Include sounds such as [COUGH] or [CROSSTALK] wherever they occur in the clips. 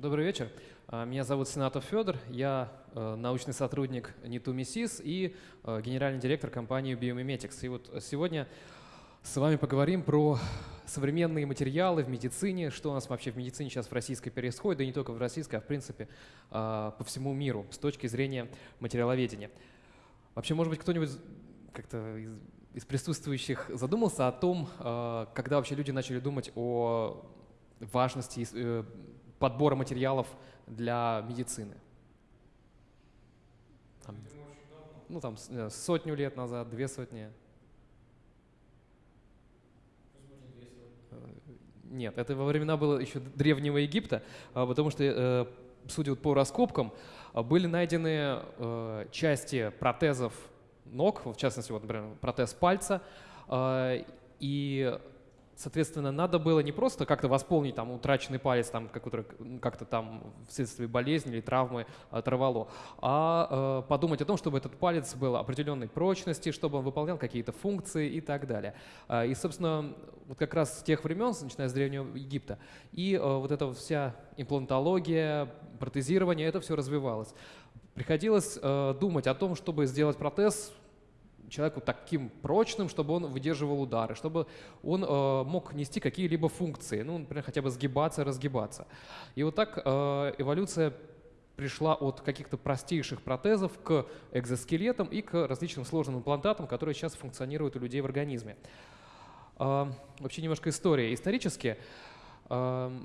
Добрый вечер. А, меня зовут Сенатов Федор. Я э, научный сотрудник МИСИС и э, генеральный директор компании Biomimetics. И вот сегодня с вами поговорим про современные материалы в медицине, что у нас вообще в медицине сейчас в российской происходит, да не только в российской, а в принципе а, по всему миру с точки зрения материаловедения. Вообще, может быть, кто-нибудь как-то из, из присутствующих задумался о том, а, когда вообще люди начали думать о важности э, подбора материалов для медицины? Там, ну, там э, сотню лет назад, две сотни. Нет, это во времена было еще древнего Египта, а, потому что, э, судя по раскопкам, а, были найдены э, части протезов ног, в частности, вот, например, протез пальца, а, и Соответственно, надо было не просто как-то восполнить там утраченный палец, там, который как-то там вследствие болезни или травмы оторвало, а э, подумать о том, чтобы этот палец был определенной прочности, чтобы он выполнял какие-то функции и так далее. Э, и, собственно, вот как раз с тех времен, начиная с Древнего Египта, и э, вот эта вся имплантология, протезирование, это все развивалось. Приходилось э, думать о том, чтобы сделать протез человеку таким прочным, чтобы он выдерживал удары, чтобы он э, мог нести какие-либо функции, ну, например, хотя бы сгибаться, разгибаться. И вот так э, эволюция пришла от каких-то простейших протезов к экзоскелетам и к различным сложным имплантатам, которые сейчас функционируют у людей в организме. Э, вообще немножко история. Исторически э,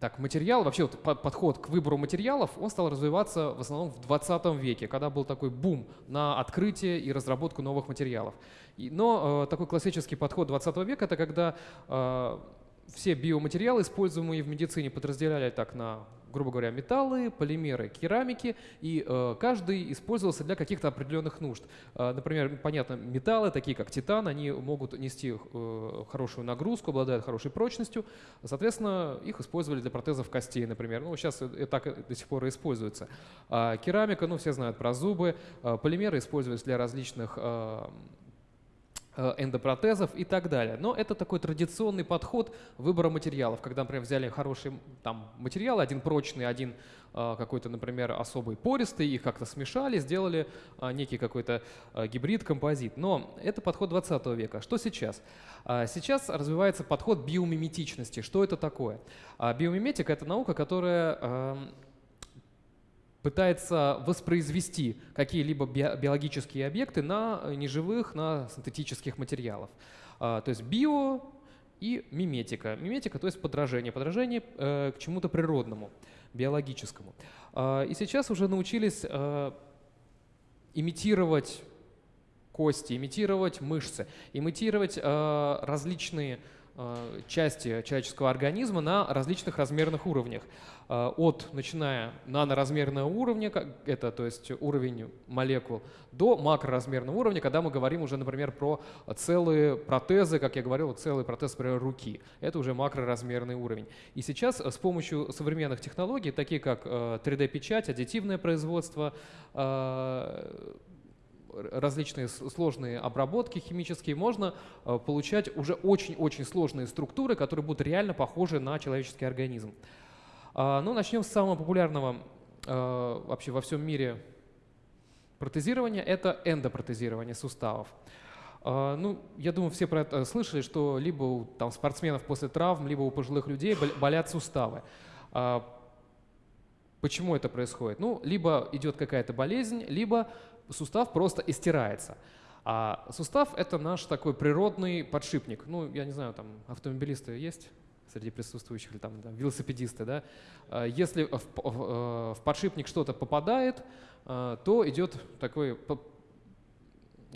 так, материал, вообще вот подход к выбору материалов, он стал развиваться в основном в 20 веке, когда был такой бум на открытие и разработку новых материалов. И, но э, такой классический подход 20 века – это когда э, все биоматериалы, используемые в медицине, подразделяли так на грубо говоря, металлы, полимеры, керамики, и э, каждый использовался для каких-то определенных нужд. Э, например, понятно, металлы, такие как титан, они могут нести э, хорошую нагрузку, обладают хорошей прочностью, соответственно, их использовали для протезов костей, например. Ну, сейчас это так до сих пор и используется. А керамика, ну, все знают про зубы, э, полимеры используются для различных э, Э, эндопротезов и так далее. Но это такой традиционный подход выбора материалов, когда, например, взяли хороший там, материал, один прочный, один э, какой-то, например, особый пористый, их как-то смешали, сделали э, некий какой-то гибрид, композит. Но это подход 20 века. Что сейчас? Сейчас развивается подход биомиметичности. Что это такое? Биомиметика — это наука, которая эм, пытается воспроизвести какие-либо биологические объекты на неживых, на синтетических материалах. А, то есть био и миметика. Миметика, то есть подражение. Подражение э, к чему-то природному, биологическому. А, и сейчас уже научились э, имитировать кости, имитировать мышцы, имитировать э, различные Э, части человеческого организма на различных размерных уровнях. Э, от, начиная наноразмерного уровня, это то есть уровень молекул, до макроразмерного уровня, когда мы говорим уже, например, про целые протезы, как я говорил, целый протез, например, руки. Это уже макроразмерный уровень. И сейчас с помощью современных технологий, такие как 3D-печать, э, аддитивное производство, различные сложные обработки химические, можно э, получать уже очень-очень сложные структуры, которые будут реально похожи на человеческий организм. А, ну, начнем с самого популярного э, вообще во всем мире протезирования – это эндопротезирование суставов. А, ну, я думаю, все про это слышали, что либо у там, спортсменов после травм, либо у пожилых людей болят суставы. А, почему это происходит? Ну, либо идет какая-то болезнь, либо сустав просто истирается. А сустав — это наш такой природный подшипник. Ну, я не знаю, там автомобилисты есть среди присутствующих, или там, там велосипедисты, да? А если в, в, э, в подшипник что-то попадает, э, то идет такой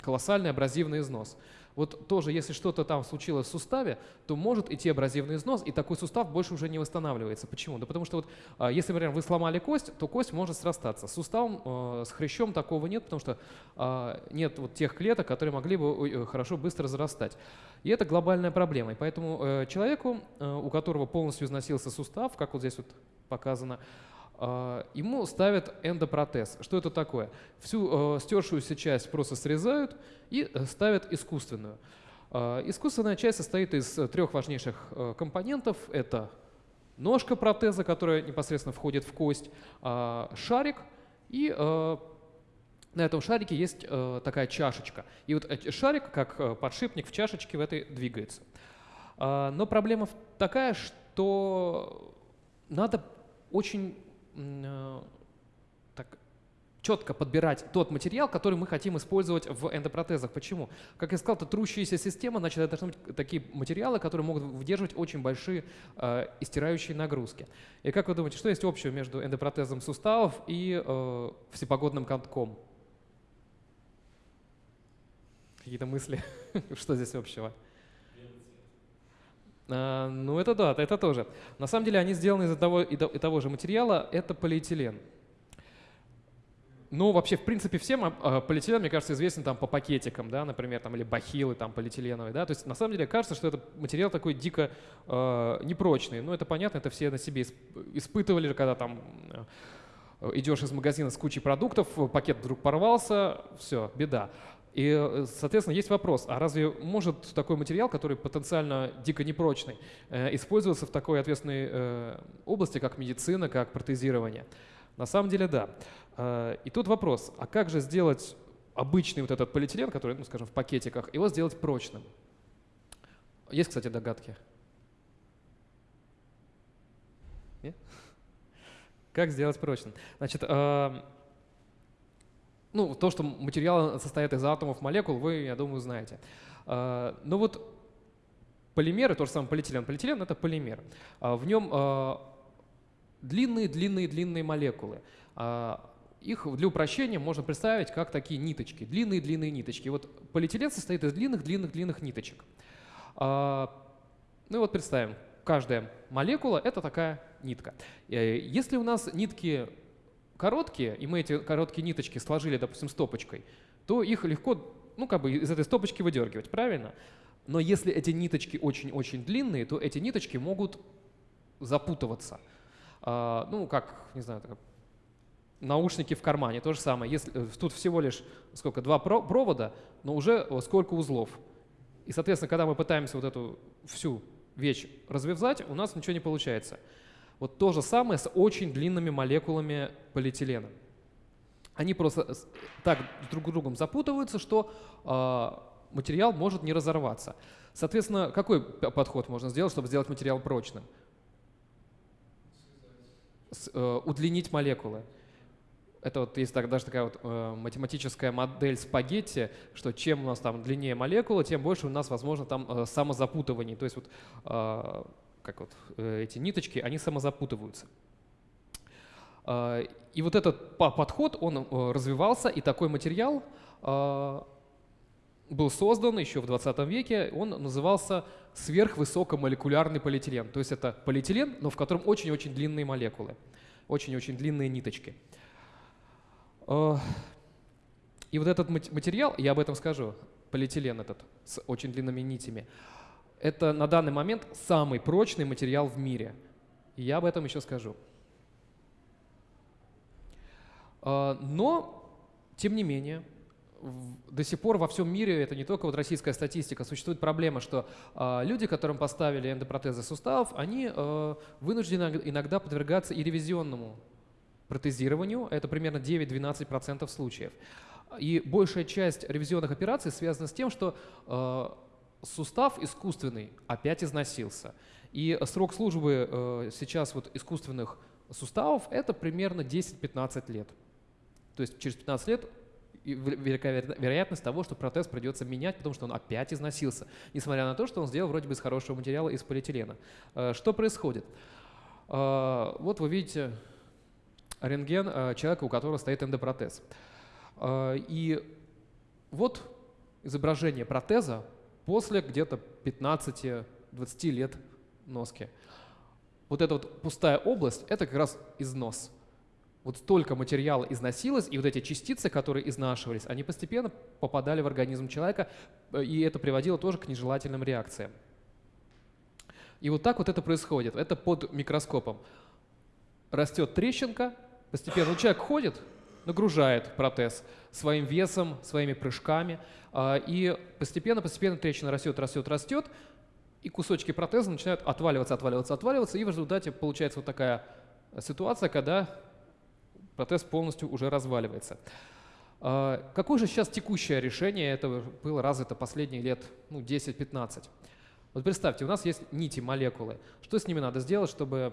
колоссальный абразивный износ. Вот тоже, если что-то там случилось в суставе, то может идти абразивный износ, и такой сустав больше уже не восстанавливается. Почему? Да потому что вот, а, если, например, вы сломали кость, то кость может срастаться. С суставом, э, с хрящом такого нет, потому что а, нет вот тех клеток, которые могли бы э, хорошо быстро зарастать. И это глобальная проблема. И поэтому э, человеку, у которого полностью износился сустав, как вот здесь вот показано, ему ставят эндопротез. Что это такое? Всю э, стершуюся часть просто срезают и э, ставят искусственную. Э, искусственная часть состоит из трех важнейших э, компонентов. Это ножка протеза, которая непосредственно входит в кость, а, шарик и на этом шарике есть такая чашечка. И вот шарик, как подшипник в чашечке в этой двигается. Но проблема такая, что надо очень четко подбирать тот материал, который мы хотим использовать в эндопротезах. Почему? Как я сказал, это трущаяся система, значит, это должны быть такие материалы, которые могут выдерживать очень большие э, истирающие нагрузки. И как вы думаете, что есть общего между эндопротезом суставов и э, всепогодным катком? Какие-то мысли? [LAUGHS] что здесь общего? А, ну это да, это тоже. На самом деле они сделаны из того, и того же материала, это полиэтилен. Ну, вообще, в принципе, всем а, а, полиэтилен, мне кажется, известен там по пакетикам, да, например, там, или бахилы там полиэтиленовые, да, то есть на самом деле кажется, что это материал такой дико э, непрочный, ну, это понятно, это все на себе испытывали, когда там э, идешь из магазина с кучей продуктов, пакет вдруг порвался, все, беда. И, э, соответственно, есть вопрос, а разве может такой материал, который потенциально дико непрочный, э, использоваться в такой ответственной э, области, как медицина, как протезирование? На самом деле, да. И тут вопрос, а как же сделать обычный вот этот полиэтилен, который, ну, скажем, в пакетиках, его сделать прочным? Есть, кстати, догадки? Нет? [LAUGHS] Как сделать прочным? Значит, э, ну, то, что материал состоит из атомов, молекул, вы, я думаю, знаете. Э, но вот полимеры, то же самое полиэтилен. Полиэтилен — это полимер. В нем длинные-длинные-длинные молекулы. Их для упрощения можно представить как такие ниточки, длинные-длинные ниточки. Вот полиэтилен состоит из длинных-длинных-длинных ниточек. А, ну и вот представим, каждая молекула — это такая нитка. Э, если у нас нитки короткие, и мы эти короткие ниточки сложили, допустим, стопочкой, то их легко ну, как бы из этой стопочки выдергивать, правильно? Но если эти ниточки очень-очень длинные, то эти ниточки могут запутываться. А, ну, как, не знаю, наушники в кармане, то же самое. Если, э, тут всего лишь сколько, два провода, но уже сколько узлов. И, соответственно, когда мы пытаемся вот эту всю вещь развязать, у нас ничего не получается. Вот то же самое с очень длинными молекулами полиэтилена. Они просто так друг с другом запутываются, что э, материал может не разорваться. Соответственно, какой подход можно сделать, чтобы сделать материал прочным? С, э, удлинить молекулы. Это вот есть так, даже такая вот э, математическая модель спагетти, что чем у нас там длиннее молекула, тем больше у нас, возможно, там э, самозапутываний. То есть вот, э, как вот э, эти ниточки, они самозапутываются. Э, и вот этот подход, он э, развивался, и такой материал э, был создан еще в 20 веке, он назывался сверхвысокомолекулярный полиэтилен. То есть это полиэтилен, но в котором очень-очень длинные молекулы, очень-очень длинные ниточки. Э, и вот этот материал, я об этом скажу, полиэтилен этот с очень длинными нитями, это на данный момент самый прочный материал в мире. И я об этом еще скажу. Э, но, тем не менее, до сих пор во всем мире, это не только вот российская статистика, существует проблема, что э, люди, которым поставили эндопротезы суставов, они э, вынуждены иногда подвергаться и ревизионному протезированию, это примерно 9-12% случаев. И большая часть ревизионных операций связана с тем, что сустав искусственный опять износился. И срок службы э, сейчас вот искусственных суставов это примерно 10-15 лет. То есть через 15 лет велика вероятность того, что протез придется менять, потому что он опять износился, несмотря на то, что он сделал вроде бы из хорошего материала, из полиэтилена. Э, что происходит? Э, вот вы видите рентген э, человека, у которого стоит эндопротез. Э, и вот изображение протеза после где-то 15-20 лет носки. Вот эта вот пустая область – это как раз износ. Вот столько материала износилось, и вот эти частицы, которые изнашивались, они постепенно попадали в организм человека, э, и это приводило тоже к нежелательным реакциям. И вот так вот это происходит. Это под микроскопом. Растет трещинка, Постепенно ну, человек ходит, нагружает протез своим весом, своими прыжками, а, и постепенно-постепенно трещина растет, растет, растет, и кусочки протеза начинают отваливаться, отваливаться, отваливаться, и в результате получается вот такая ситуация, когда протез полностью уже разваливается. А, какое же сейчас текущее решение этого было развито последние лет ну, 10-15? Вот представьте, у нас есть нити, молекулы. Что с ними надо сделать, чтобы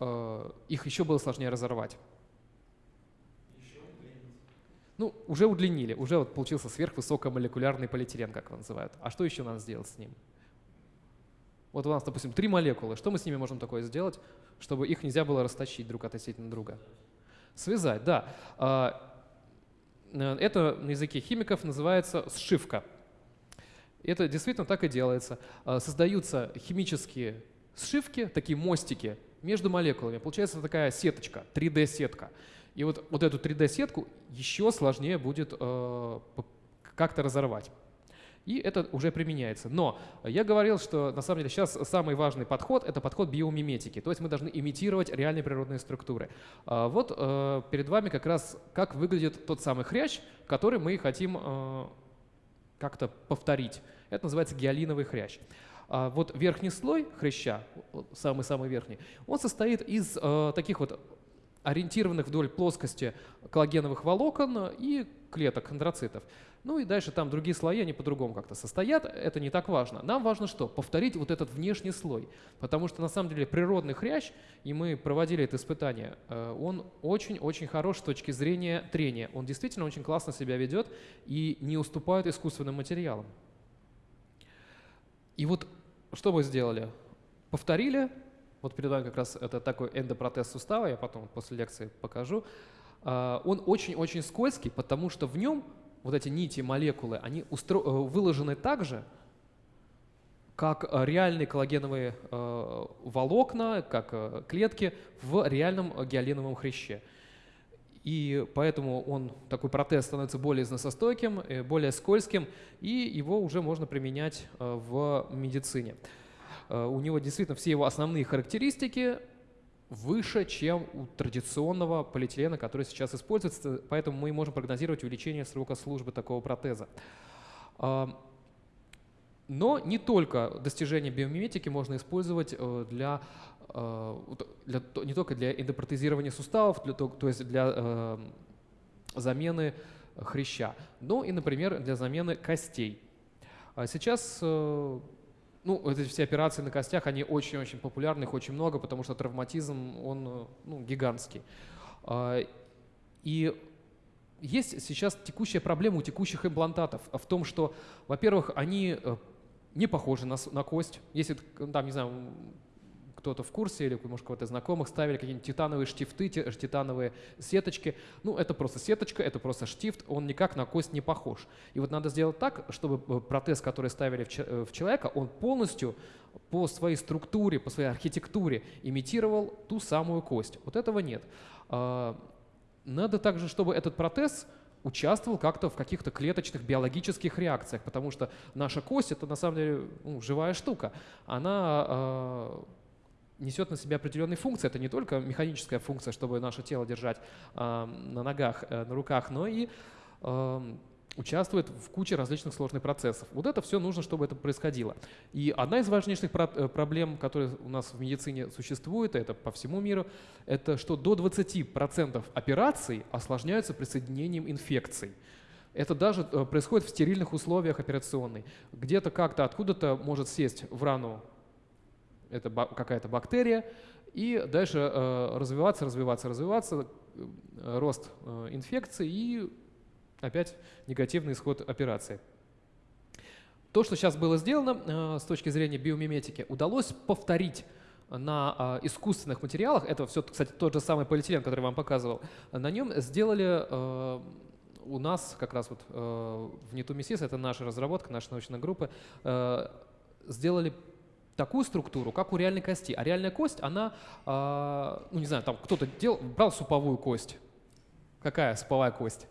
э, их еще было сложнее разорвать? Ну, уже удлинили, уже вот получился сверхвысокомолекулярный полиэтилен, как его называют. А что еще надо сделать с ним? Вот у нас, допустим, три молекулы. Что мы с ними можем такое сделать, чтобы их нельзя было растащить друг относительно друга? Связать, да. А, э, это на языке химиков называется сшивка. Это действительно так и делается. А, создаются химические сшивки, такие мостики между молекулами. Получается такая сеточка, 3D-сетка. И вот, вот эту 3D-сетку еще сложнее будет э, как-то разорвать и это уже применяется. Но я говорил, что на самом деле сейчас самый важный подход — это подход биомиметики, то есть мы должны имитировать реальные природные структуры. А вот э, перед вами как раз как выглядит тот самый хрящ, который мы хотим э, как-то повторить. Это называется гиалиновый хрящ. А вот верхний слой хряща, самый-самый верхний, он состоит из э, таких вот ориентированных вдоль плоскости коллагеновых волокон и клеток хондроцитов. Ну и дальше там другие слои, они по-другому как-то состоят, это не так важно. Нам важно что? Повторить вот этот внешний слой, потому что на самом деле природный хрящ, и мы проводили это испытание, э, он очень-очень хорош с точки зрения трения. Он действительно очень классно себя ведет и не уступает искусственным материалам. И вот что мы сделали? Повторили, вот перед вами как раз это такой эндопротез сустава, я потом после лекции покажу. А, он очень-очень скользкий, потому что в нем вот эти нити, молекулы, они. Э, выложены так же, как э, реальные коллагеновые э, волокна, как клетки в реальном гиалиновом хряще. И поэтому он, такой протез становится более износостойким, более скользким, и его уже можно применять в медицине. Э, у него действительно все его основные характеристики выше, чем у традиционного полиэтилена, который сейчас используется, поэтому мы можем прогнозировать увеличение срока службы такого протеза. А, но не только достижения биомиметики можно использовать э, для, э, для, не только для эндопротезирования суставов, для, то есть для э, замены хряща, но и, например, для замены костей. А сейчас ну, эти все операции на костях, они очень-очень популярны, их очень много, потому что травматизм, он ну, гигантский. А, и есть сейчас текущая проблема у текущих имплантатов в том, что, во-первых, они э, не похожи на, на кость. Если, там, не знаю, кто-то в курсе или, может, кого-то знакомых ставили какие-нибудь титановые штифты, титановые сеточки. Ну, это просто сеточка, это просто штифт, он никак на кость не похож. И вот надо сделать так, чтобы э, протез, который ставили э, в человека, он полностью по своей структуре, по своей архитектуре имитировал ту самую кость. Вот этого нет. А, надо также, чтобы этот протез участвовал как-то в каких-то клеточных биологических реакциях, потому что наша кость — это на самом деле ну, живая штука. Она а, несет на себя определенные функции. Это не только механическая функция, чтобы наше тело держать э, на ногах, э, на руках, но и э, участвует в куче различных сложных процессов. Вот это все нужно, чтобы это происходило. И одна из важнейших э, проблем, которые у нас в медицине существует, это по всему миру, это что до 20% операций осложняются присоединением инфекций. Это даже э, происходит в стерильных условиях операционной. Где-то как-то откуда-то может сесть в рану это какая-то бактерия, и дальше э, развиваться, развиваться, развиваться, э, рост э, инфекции и опять негативный исход операции. То, что сейчас было сделано с точки зрения биомиметики, удалось повторить на искусственных материалах, это все, кстати, тот же самый полиэтилен, который я вам показывал, на нем сделали у нас как раз вот в Нетумисис, это наша разработка, наша научная группа, сделали такую структуру, как у реальной кости. А реальная кость, она, э, ну не знаю, там кто-то брал суповую кость. Какая суповая кость?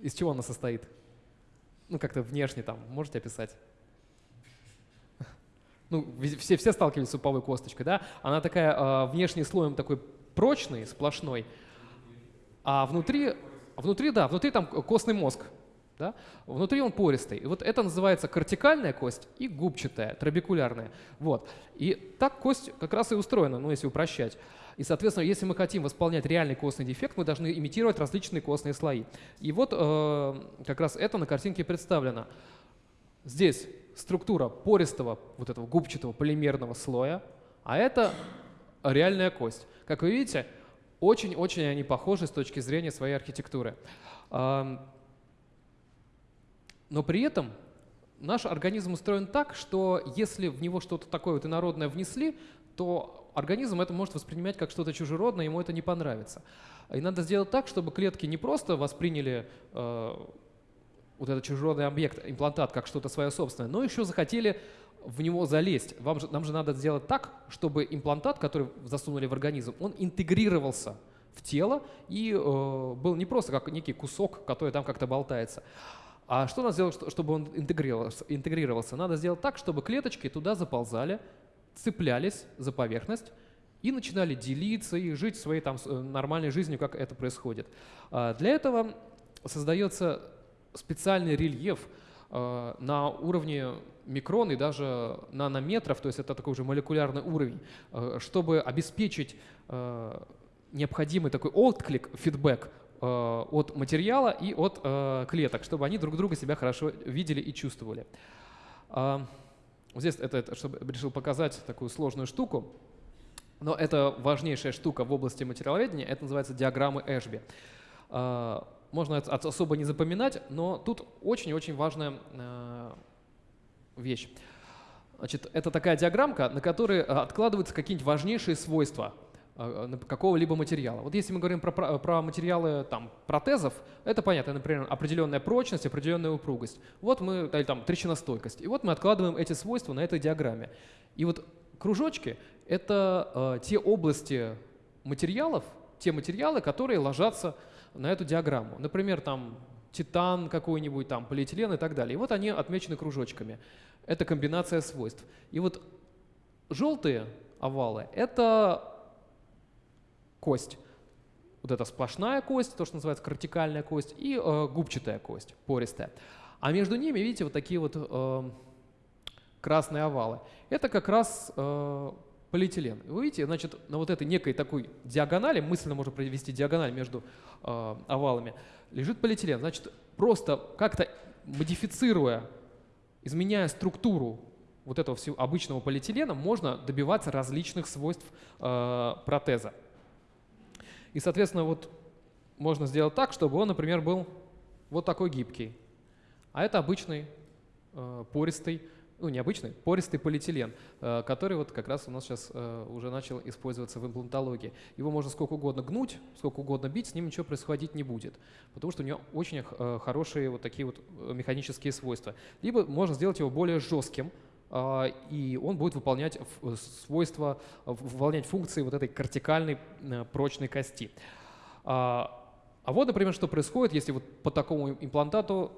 Из чего она состоит? Ну как-то внешне там, можете описать? [LAUGHS] Ну, все, все сталкивались с суповой косточкой, да? Она такая э, внешний слоем такой прочный, сплошной, а внутри, внутри, да, внутри там костный мозг, Да? Внутри он пористый. И вот это называется кортикальная кость и губчатая, трабекулярная. Вот. И так кость как раз и устроена, ну если упрощать. И, соответственно, если мы хотим восполнять реальный костный дефект, мы должны имитировать различные костные слои. И вот э, как раз это на картинке представлено. Здесь структура пористого, вот этого губчатого полимерного слоя, а это реальная кость. Как вы видите, очень-очень они похожи с точки зрения своей архитектуры. Но при этом наш организм устроен так, что если в него что-то такое вот инородное внесли, то организм это может воспринимать как что-то чужеродное, ему это не понравится. И надо сделать так, чтобы клетки не просто восприняли э, вот этот чужеродный объект, имплантат, как что-то свое собственное, но еще захотели в него залезть. Вам же, нам же надо сделать так, чтобы имплантат, который засунули в организм, он интегрировался в тело и э, был не просто как некий кусок, который там как-то болтается. А что надо сделать, чтобы он интегрировался? Надо сделать так, чтобы клеточки туда заползали, цеплялись за поверхность и начинали делиться и жить своей там э, нормальной жизнью, как это происходит. А для этого создается специальный рельеф э, на уровне микрон и даже нанометров, то есть это такой уже молекулярный уровень, э, чтобы обеспечить э, необходимый такой отклик, фидбэк от материала и от клеток, чтобы они друг друга себя хорошо видели и чувствовали. А, здесь это, это чтобы решил показать такую сложную штуку, но это важнейшая штука в области материаловедения, это называется диаграммы Эшби. А, можно это особо не запоминать, но тут очень-очень важная вещь. Значит, это такая диаграммка, на которой э, откладываются какие-нибудь важнейшие свойства э, какого-либо материала. Вот если мы говорим про, про, про материалы там, протезов, это понятно, например, определенная прочность, определенная упругость. Вот мы, или там трещиностойкость. И вот мы откладываем эти свойства на этой диаграмме. И вот кружочки — это э, те области материалов, те материалы, которые ложатся на эту диаграмму. Например, там титан какой-нибудь, там, полиэтилен и так далее. И вот они отмечены кружочками. Это комбинация свойств. И вот желтые овалы — это кость. Вот эта сплошная кость, то, что называется кортикальная кость, и э, губчатая кость, пористая. А между ними, видите, вот такие вот э, красные овалы. Это как раз э, полиэтилен. Вы видите, значит, на вот этой некой такой диагонали, мысленно можно провести диагональ между э, овалами, лежит полиэтилен. Значит, просто как-то модифицируя, изменяя структуру вот этого всего обычного полиэтилена, можно добиваться различных свойств э, протеза. И, соответственно, вот можно сделать так, чтобы он, например, был вот такой гибкий. А это обычный э, пористый ну, необычный, пористый полиэтилен, э, который вот как раз у нас сейчас э, уже начал использоваться в имплантологии. Его можно сколько угодно гнуть, сколько угодно бить, с ним ничего происходить не будет, потому что у него очень э, хорошие вот такие вот механические свойства. Либо можно сделать его более жестким, и он будет выполнять свойства, выполнять функции вот этой кортикальной прочной кости. А вот, например, что происходит, если вот по такому имплантату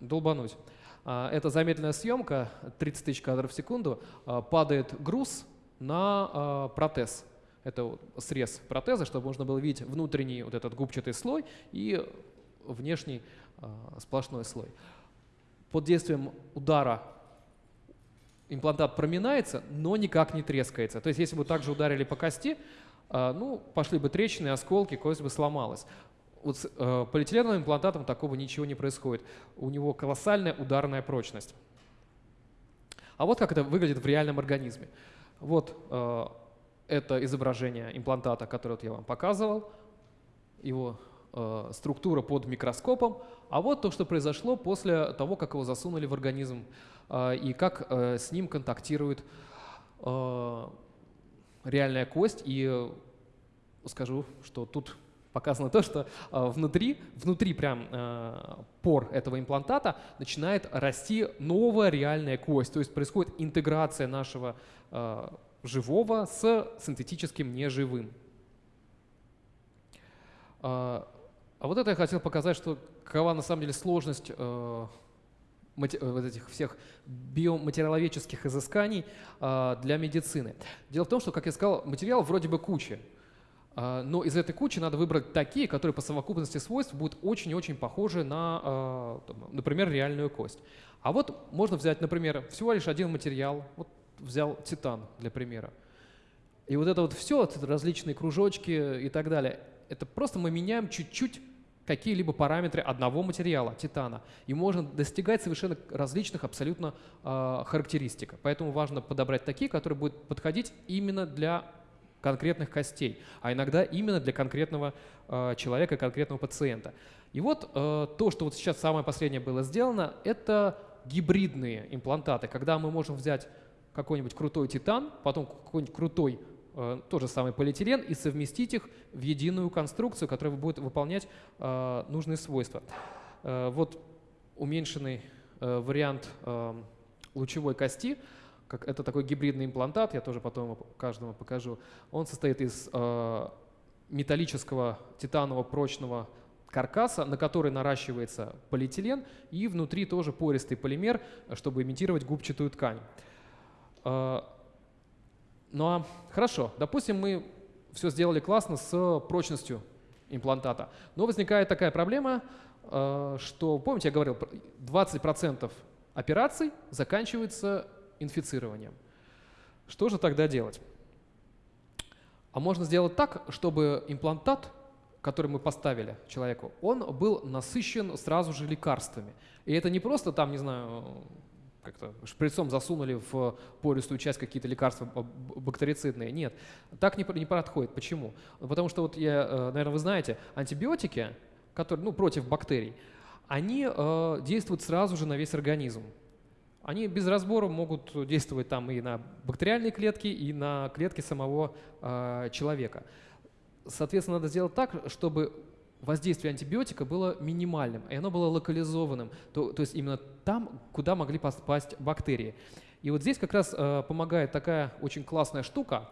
долбануть. А, это замедленная съемка, 30 тысяч кадров в секунду, а, падает груз на а, протез. Это срез протеза, чтобы можно было видеть внутренний вот этот губчатый слой и внешний сплошной слой. Под действием удара имплантат проминается, но никак не трескается. То есть если бы также ударили по кости, ну, пошли бы трещины, осколки, кость бы сломалась. Вот с э, полиэтиленовым имплантатом такого ничего не происходит. У него колоссальная ударная прочность. А вот как это выглядит в реальном организме. Вот э, это изображение имплантата, которое вот я вам показывал, его э, структура под микроскопом. А вот то, что произошло после того, как его засунули в организм э, и как э, с ним контактирует э, реальная кость. И э, скажу, что тут показано то, что э, внутри, внутри прям э, пор этого имплантата начинает расти новая реальная кость, то есть происходит интеграция нашего э, живого с синтетическим неживым. А вот это я хотел показать, что какова на самом деле сложность вот этих всех биоматериаловедческих изысканий для медицины. Дело в том, что, как я сказал, материал вроде бы куча, А, но из этой кучи надо выбрать такие, которые по совокупности свойств будут очень-очень похожи на, а, например, реальную кость. А вот можно взять, например, всего лишь один материал. Вот взял титан для примера. И вот это вот все, различные кружочки и так далее, это просто мы меняем чуть-чуть какие-либо параметры одного материала, титана. И можно достигать совершенно различных абсолютно э, характеристик. Поэтому важно подобрать такие, которые будут подходить именно для конкретных костей, а иногда именно для конкретного э, человека, конкретного пациента. И вот э, то, что вот сейчас самое последнее было сделано, это гибридные имплантаты, когда мы можем взять какой-нибудь крутой титан, потом какой-нибудь крутой э, тот же самый полиэтилен и совместить их в единую конструкцию, которая будет выполнять э, нужные свойства. Э, вот уменьшенный э, вариант э, лучевой кости – как, это такой гибридный имплантат, я тоже потом каждому покажу. Он состоит из э, металлического титанового прочного каркаса, на который наращивается полиэтилен, и внутри тоже пористый полимер, чтобы имитировать губчатую ткань. Ну а хорошо, допустим, мы все сделали классно с прочностью имплантата. Но возникает такая проблема, э, что, помните, я говорил, 20% операций заканчиваются инфицированием. Что же тогда делать? А можно сделать так, чтобы имплантат, который мы поставили человеку, он был насыщен сразу же лекарствами. И это не просто там, не знаю, как-то шприцом засунули в пористую часть какие-то лекарства бактерицидные. Нет, так не, не происходит. Почему? Потому что, вот я, э, наверное, вы знаете, антибиотики, которые, ну, против бактерий, они э, действуют сразу же на весь организм они без разбора могут действовать там и на бактериальные клетки, и на клетки самого э, человека. Соответственно, надо сделать так, чтобы воздействие антибиотика было минимальным, и оно было локализованным, то, то есть именно там, куда могли попасть бактерии. И вот здесь как раз э, помогает такая очень классная штука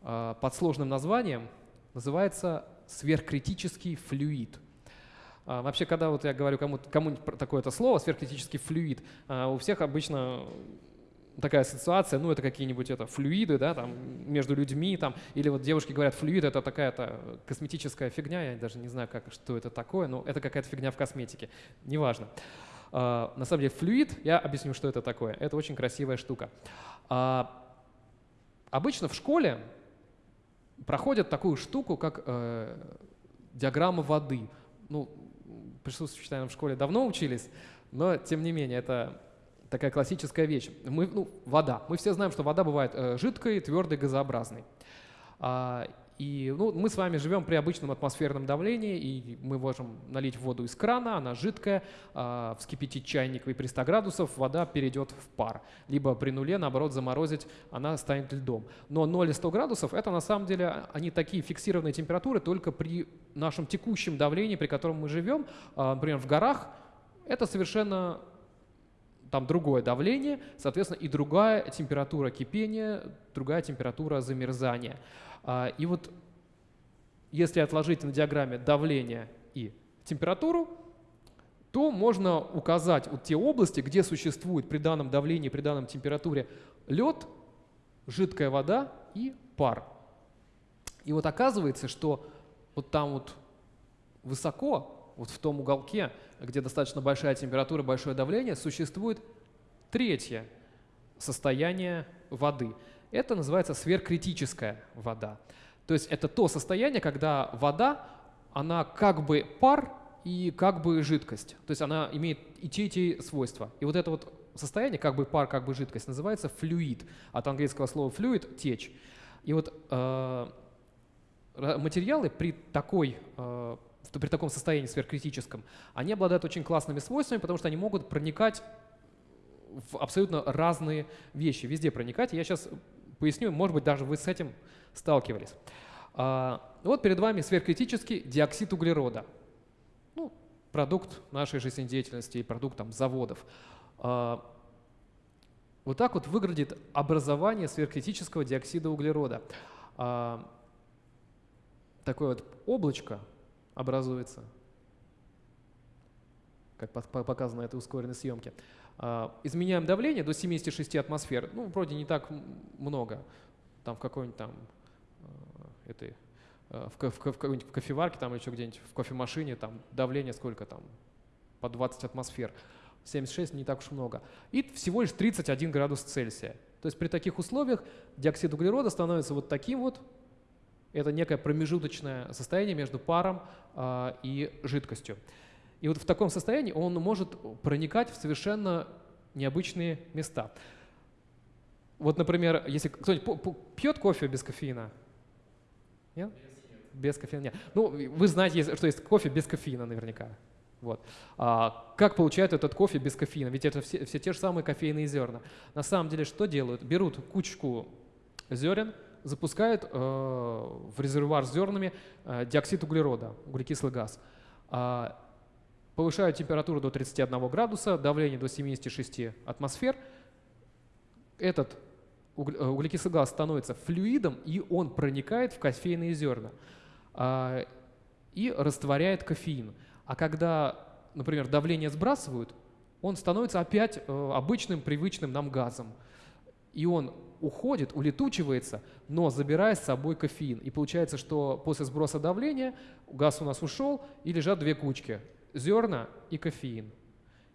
э, под сложным названием, называется сверхкритический флюид – а, вообще, когда вот я говорю кому-нибудь кому такое-то слово, сверхкритический флюид, а, у всех обычно такая ассоциация, ну, это какие-нибудь это флюиды, да, там, между людьми, там, или вот девушки говорят, флюид — это такая-то косметическая фигня, я даже не знаю, как, что это такое, но это какая-то фигня в косметике, неважно. Uh, на самом деле флюид, я объясню, что это такое, это очень красивая штука. Uh, обычно в школе проходят такую штуку, как uh, диаграмма воды. Ну, присутствующие, наверное, в школе давно учились, но тем не менее это такая классическая вещь. Мы, ну, вода. Мы все знаем, что вода бывает э, жидкой, твердой, газообразной. А, и ну, мы с вами живем при обычном атмосферном давлении, и мы можем налить воду из крана, она жидкая, э, вскипятить чайник и при 100 градусов вода перейдет в пар. Либо при нуле, наоборот, заморозить, она станет льдом. Но 0 и 100 градусов — это на самом деле, они такие фиксированные температуры только при нашем текущем давлении, при котором мы живем. Э, например, в горах это совершенно там другое давление, соответственно, и другая температура кипения, другая температура замерзания. А, и вот если отложить на диаграмме давление и температуру, то можно указать вот те области, где существует при данном давлении, при данном температуре лед, жидкая вода и пар. И вот оказывается, что вот там вот высоко, вот в том уголке, где достаточно большая температура, большое давление, существует третье состояние воды – это называется сверхкритическая вода. То есть это то состояние, когда вода, она как бы пар и как бы жидкость. То есть она имеет и те, и те свойства. И вот это вот состояние, как бы пар, как бы жидкость, называется флюид. От английского слова fluid – течь. И вот э, материалы при такой э, при таком состоянии сверхкритическом, они обладают очень классными свойствами, потому что они могут проникать в абсолютно разные вещи, везде проникать. Я сейчас поясню, может быть, даже вы с этим сталкивались. А, вот перед вами сверхкритический диоксид углерода. Ну, продукт нашей жизнедеятельности и продукт там, заводов. А, вот так вот выглядит образование сверхкритического диоксида углерода. А, такое вот облачко образуется, как показано на этой ускоренной съемке. А, изменяем давление до 76 атмосфер. Ну, вроде не так много. Там в какой-нибудь там а, этой в, в, в какой-нибудь кофеварке там еще где-нибудь в кофемашине, там давление сколько там, по 20 атмосфер. 76 не так уж много. И всего лишь 31 градус Цельсия. То есть при таких условиях диоксид углерода становится вот таким вот. Это некое промежуточное состояние между паром э, и жидкостью. И вот в таком состоянии он может проникать в совершенно необычные места. Вот, например, если кто-нибудь пьет кофе без кофеина? Нет? Без кофеина нет. Ну, вы знаете, что есть кофе без кофеина наверняка. Вот. А как получают этот кофе без кофеина? Ведь это все, все те же самые кофейные зерна. На самом деле что делают? Берут кучку зерен, запускают э, в резервуар с зернами э, диоксид углерода, углекислый газ. Э, повышают температуру до 31 градуса, давление до 76 атмосфер. Этот э, углекислый газ становится флюидом, и он проникает в кофейные зерна э, и растворяет кофеин. А когда, например, давление сбрасывают, он становится опять обычным, привычным нам газом. И он уходит, улетучивается, но забирая с собой кофеин. И получается, что после сброса давления газ у нас ушел, и лежат две кучки – зерна и кофеин.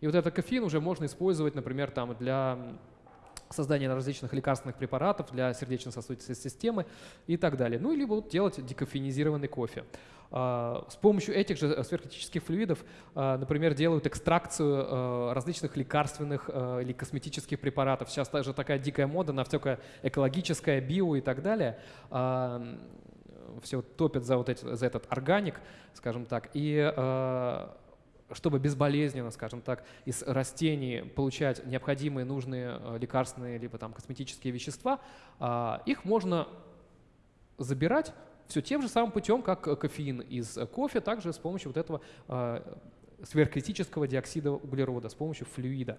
И вот этот кофеин уже можно использовать, например, там для создания различных лекарственных препаратов для сердечно-сосудистой системы и так далее. Ну, либо вот делать декофенизированный кофе. А, с помощью этих же э, сверхкритических флюидов, а, например, делают экстракцию э, различных лекарственных э, или косметических препаратов. Сейчас также такая дикая мода на всякое экологическое, био и так далее. А, Все топят за, вот эти, за этот органик, скажем так. И чтобы безболезненно, скажем так, из растений получать необходимые, нужные лекарственные либо там косметические вещества, их можно забирать все тем же самым путем, как э, кофеин из э, кофе, также с помощью вот этого э, сверхкритического диоксида углерода, с помощью флюида.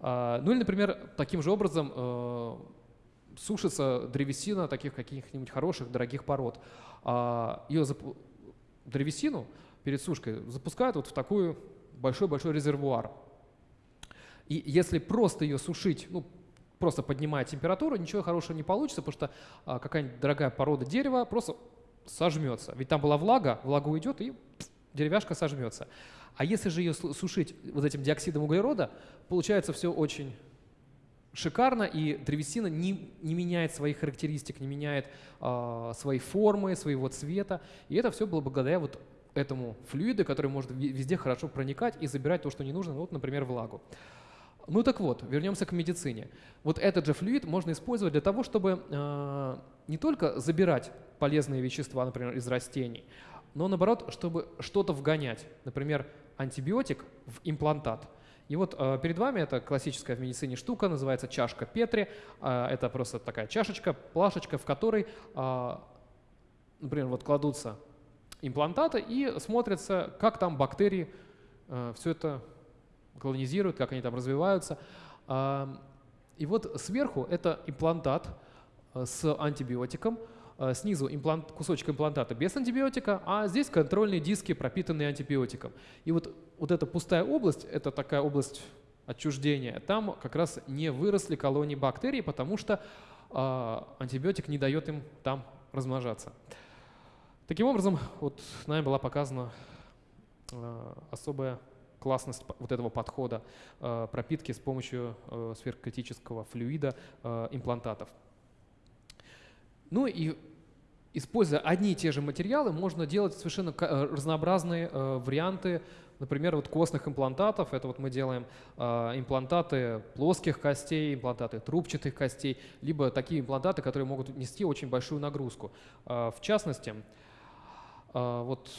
А, ну или, например, таким же образом сушится древесина таких каких-нибудь хороших, дорогих пород. А, Ее зап... древесину перед сушкой запускают вот в такой большой-большой резервуар. И если просто ее сушить, ну, просто поднимая температуру, ничего хорошего не получится, потому что а, какая-нибудь дорогая порода дерева просто сожмется. Ведь там была влага, влага уйдет и деревяшка сожмется. А если же ее сушить вот этим диоксидом углерода, получается все очень шикарно, и древесина не, не меняет своих характеристик, не меняет э, своей формы, своего цвета. И это все было благодаря вот этому флюиду, который может везде хорошо проникать и забирать то, что не нужно, ну, вот, например, влагу. Ну так вот, вернемся к медицине. Вот этот же флюид можно использовать для того, чтобы э, не только забирать полезные вещества, например, из растений, но наоборот, чтобы что-то вгонять. Например, антибиотик в имплантат. И вот э, перед вами это классическая в медицине штука, называется чашка Петри. Э, это просто такая чашечка, плашечка, в которой, э, например, вот кладутся имплантаты и смотрится, как там бактерии э, все это колонизируют, как они там развиваются. И вот сверху это имплантат э, с антибиотиком, э, снизу имплант, кусочек имплантата без антибиотика, а здесь контрольные диски, пропитанные антибиотиком. И вот, вот эта пустая область, это такая область отчуждения, там как раз не выросли колонии бактерий, потому что э, антибиотик не дает им там размножаться. Таким образом, вот нами была показана э, особая классность вот этого подхода э, пропитки с помощью э, сверхкритического флюида имплантатов. Ну и используя одни и те же материалы, можно делать совершенно разнообразные варианты, например, вот костных имплантатов. Это вот мы делаем имплантаты плоских костей, имплантаты трубчатых костей, либо такие имплантаты, которые могут нести очень большую нагрузку. В частности, вот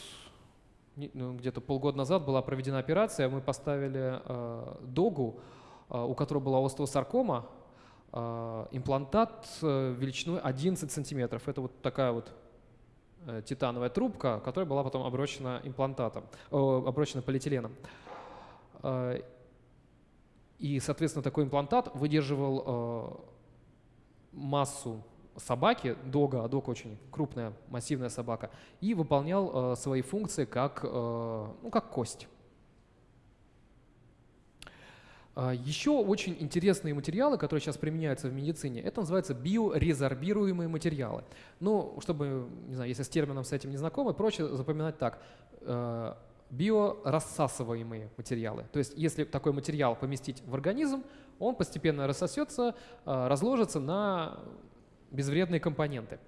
ну, где-то полгода назад была проведена операция, мы поставили э, догу, э, у которой была остеосаркома, имплантат э, величиной 11 сантиметров. Это вот такая вот э, титановая трубка, которая была потом оброчена имплантатом, э, оброчена полиэтиленом. И, соответственно, такой имплантат выдерживал массу собаки, дога, а дог очень крупная, массивная собака, и выполнял э, свои функции как, э, ну, как кость. А, Еще очень интересные материалы, которые сейчас применяются в медицине, это называется биорезорбируемые материалы. Ну, чтобы, не знаю, если с термином с этим не знакомы, проще запоминать так. Э, биорассасываемые материалы. То есть если такой материал поместить в организм, он постепенно рассосется, э, разложится на безвредные компоненты.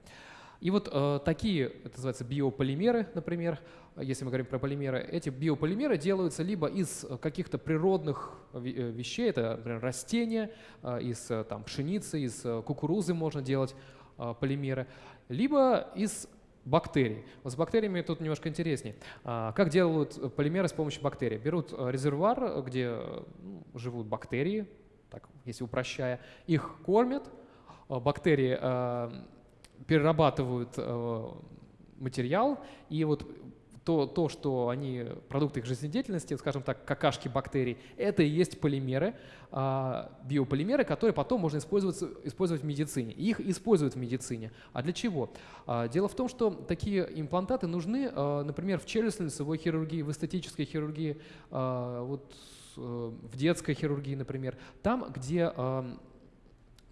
И вот э, такие, это называется биополимеры, например, если мы говорим про полимеры, эти биополимеры делаются либо из каких-то природных э, вещей, это, например, растения, э, из э, там, пшеницы, из кукурузы можно делать полимеры, либо из бактерий. Вот с бактериями тут немножко интереснее. А, как делают полимеры с помощью бактерий? Берут резервуар, где ну, живут бактерии, так, если упрощая, их кормят, бактерии перерабатывают материал, и вот то, то, что они, продукты их жизнедеятельности, скажем так, какашки бактерий, это и есть полимеры, биополимеры, которые потом можно использовать, использовать в медицине. Их используют в медицине. А для чего? Дело в том, что такие имплантаты нужны, например, в челюстно-лицевой хирургии, в эстетической хирургии, вот, э, в детской хирургии, например, там, где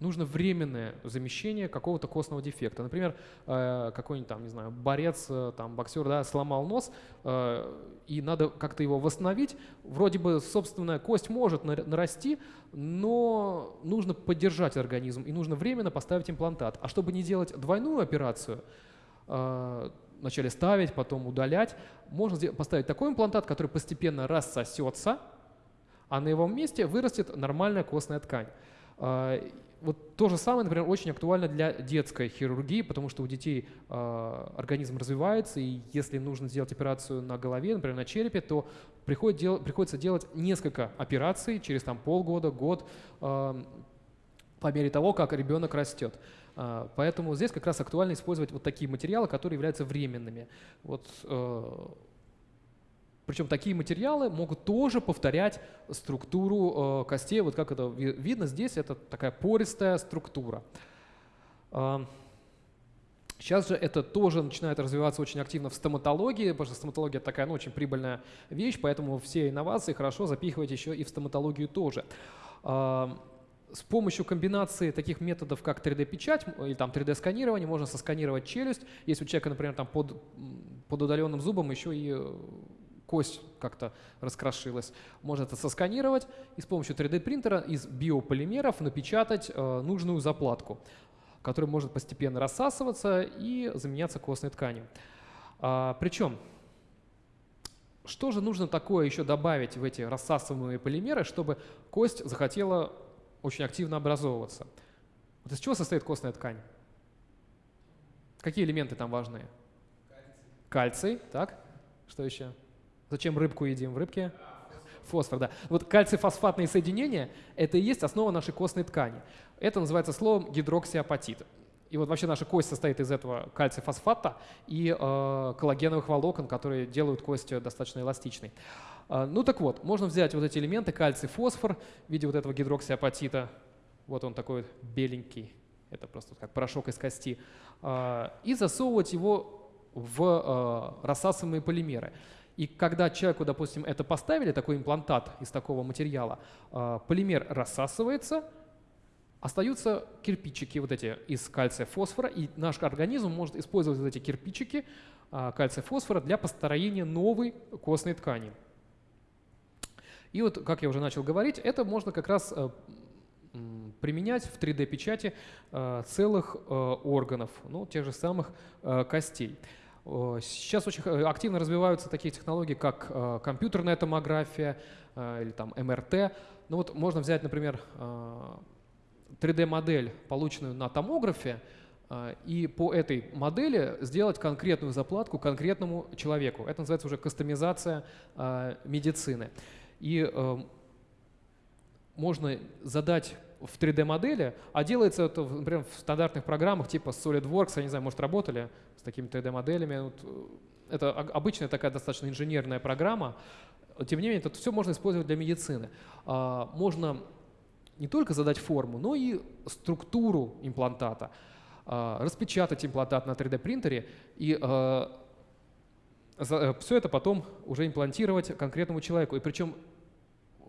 нужно временное замещение какого-то костного дефекта. Например, э, какой-нибудь там, не знаю, борец, э, там, боксер, да, сломал нос, э, и надо как-то его восстановить. Вроде бы собственная кость может нарасти, но нужно поддержать организм, и нужно временно поставить имплантат. А чтобы не делать двойную операцию, вначале ставить, потом удалять, можно поставить такой имплантат, который постепенно рассосется, а на его месте вырастет нормальная костная ткань вот то же самое, например, очень актуально для детской хирургии, потому что у детей э, организм развивается, и если нужно сделать операцию на голове, например, на черепе, то приходит дел, приходится делать несколько операций через там, полгода, год, э, по мере того, как ребенок растет. Э, поэтому здесь как раз актуально использовать вот такие материалы, которые являются временными. Вот, э, причем такие материалы могут тоже повторять структуру э, костей. Вот как это видно здесь, это такая пористая структура. Э, сейчас же это тоже начинает развиваться очень активно в стоматологии, потому что стоматология такая ну, очень прибыльная вещь, поэтому все инновации хорошо запихивать еще и в стоматологию тоже. Э, с помощью комбинации таких методов, как 3D-печать или там 3D-сканирование, можно сосканировать челюсть. Если у человека, например, там под, под удаленным зубом еще и кость как-то раскрошилась. Можно это сосканировать и с помощью 3D-принтера из биополимеров напечатать э, нужную заплатку, которая может постепенно рассасываться и заменяться костной тканью. А, причем, что же нужно такое еще добавить в эти рассасываемые полимеры, чтобы кость захотела очень активно образовываться? Вот из чего состоит костная ткань? Какие элементы там важные? Кальций, так? Что еще? Зачем рыбку едим в рыбке? Фосфор, да. Вот кальций-фосфатные соединения – это и есть основа нашей костной ткани. Это называется словом гидроксиапатит. И вот вообще наша кость состоит из этого кальций-фосфата и э, коллагеновых волокон, которые делают кость достаточно эластичной. Э, ну так вот, можно взять вот эти элементы, кальций-фосфор в виде вот этого гидроксиапатита. Вот он такой беленький, это просто как порошок из кости. Э, и засовывать его в э, рассасываемые полимеры. И когда человеку, допустим, это поставили, такой имплантат из такого материала, а, полимер рассасывается, остаются кирпичики вот эти из кальция фосфора, и наш организм может использовать вот эти кирпичики а, кальция фосфора для построения новой костной ткани. И вот, как я уже начал говорить, это можно как раз э, применять в 3D-печати э, целых э, органов, ну, тех же самых костей. Сейчас очень активно развиваются такие технологии, как э, компьютерная томография э, или там МРТ. Ну вот можно взять, например, 3D-модель, э, полученную на томографе, и по этой модели сделать конкретную заплатку конкретному человеку. Это называется уже кастомизация медицины. И можно задать в 3D-модели, а делается это, например, в стандартных программах типа SolidWorks, я не знаю, может, работали с такими 3D-моделями. Вот, э, это обычная такая достаточно инженерная программа. Тем не менее, это все можно использовать для медицины. А, можно не только задать форму, но и структуру имплантата, а, распечатать имплантат на 3D-принтере и а, э, все это потом уже имплантировать конкретному человеку. И причем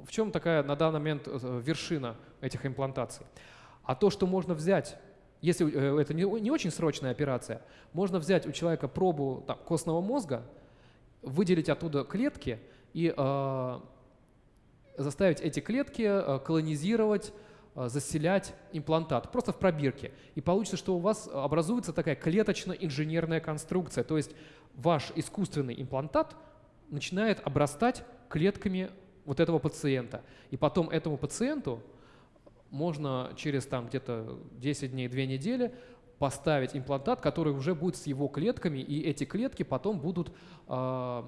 в чем такая на данный момент э, вершина этих имплантаций? А то, что можно взять, если э, это не, очень срочная операция, можно взять у человека пробу там, костного мозга, выделить оттуда клетки и э, заставить эти клетки э, колонизировать, э, заселять имплантат просто в пробирке. И получится, что у вас образуется такая клеточно-инженерная конструкция, то есть ваш искусственный имплантат начинает обрастать клетками вот этого пациента. И потом этому пациенту можно через там где-то 10 дней, 2 недели поставить имплантат, который уже будет с его клетками, и эти клетки потом будут э,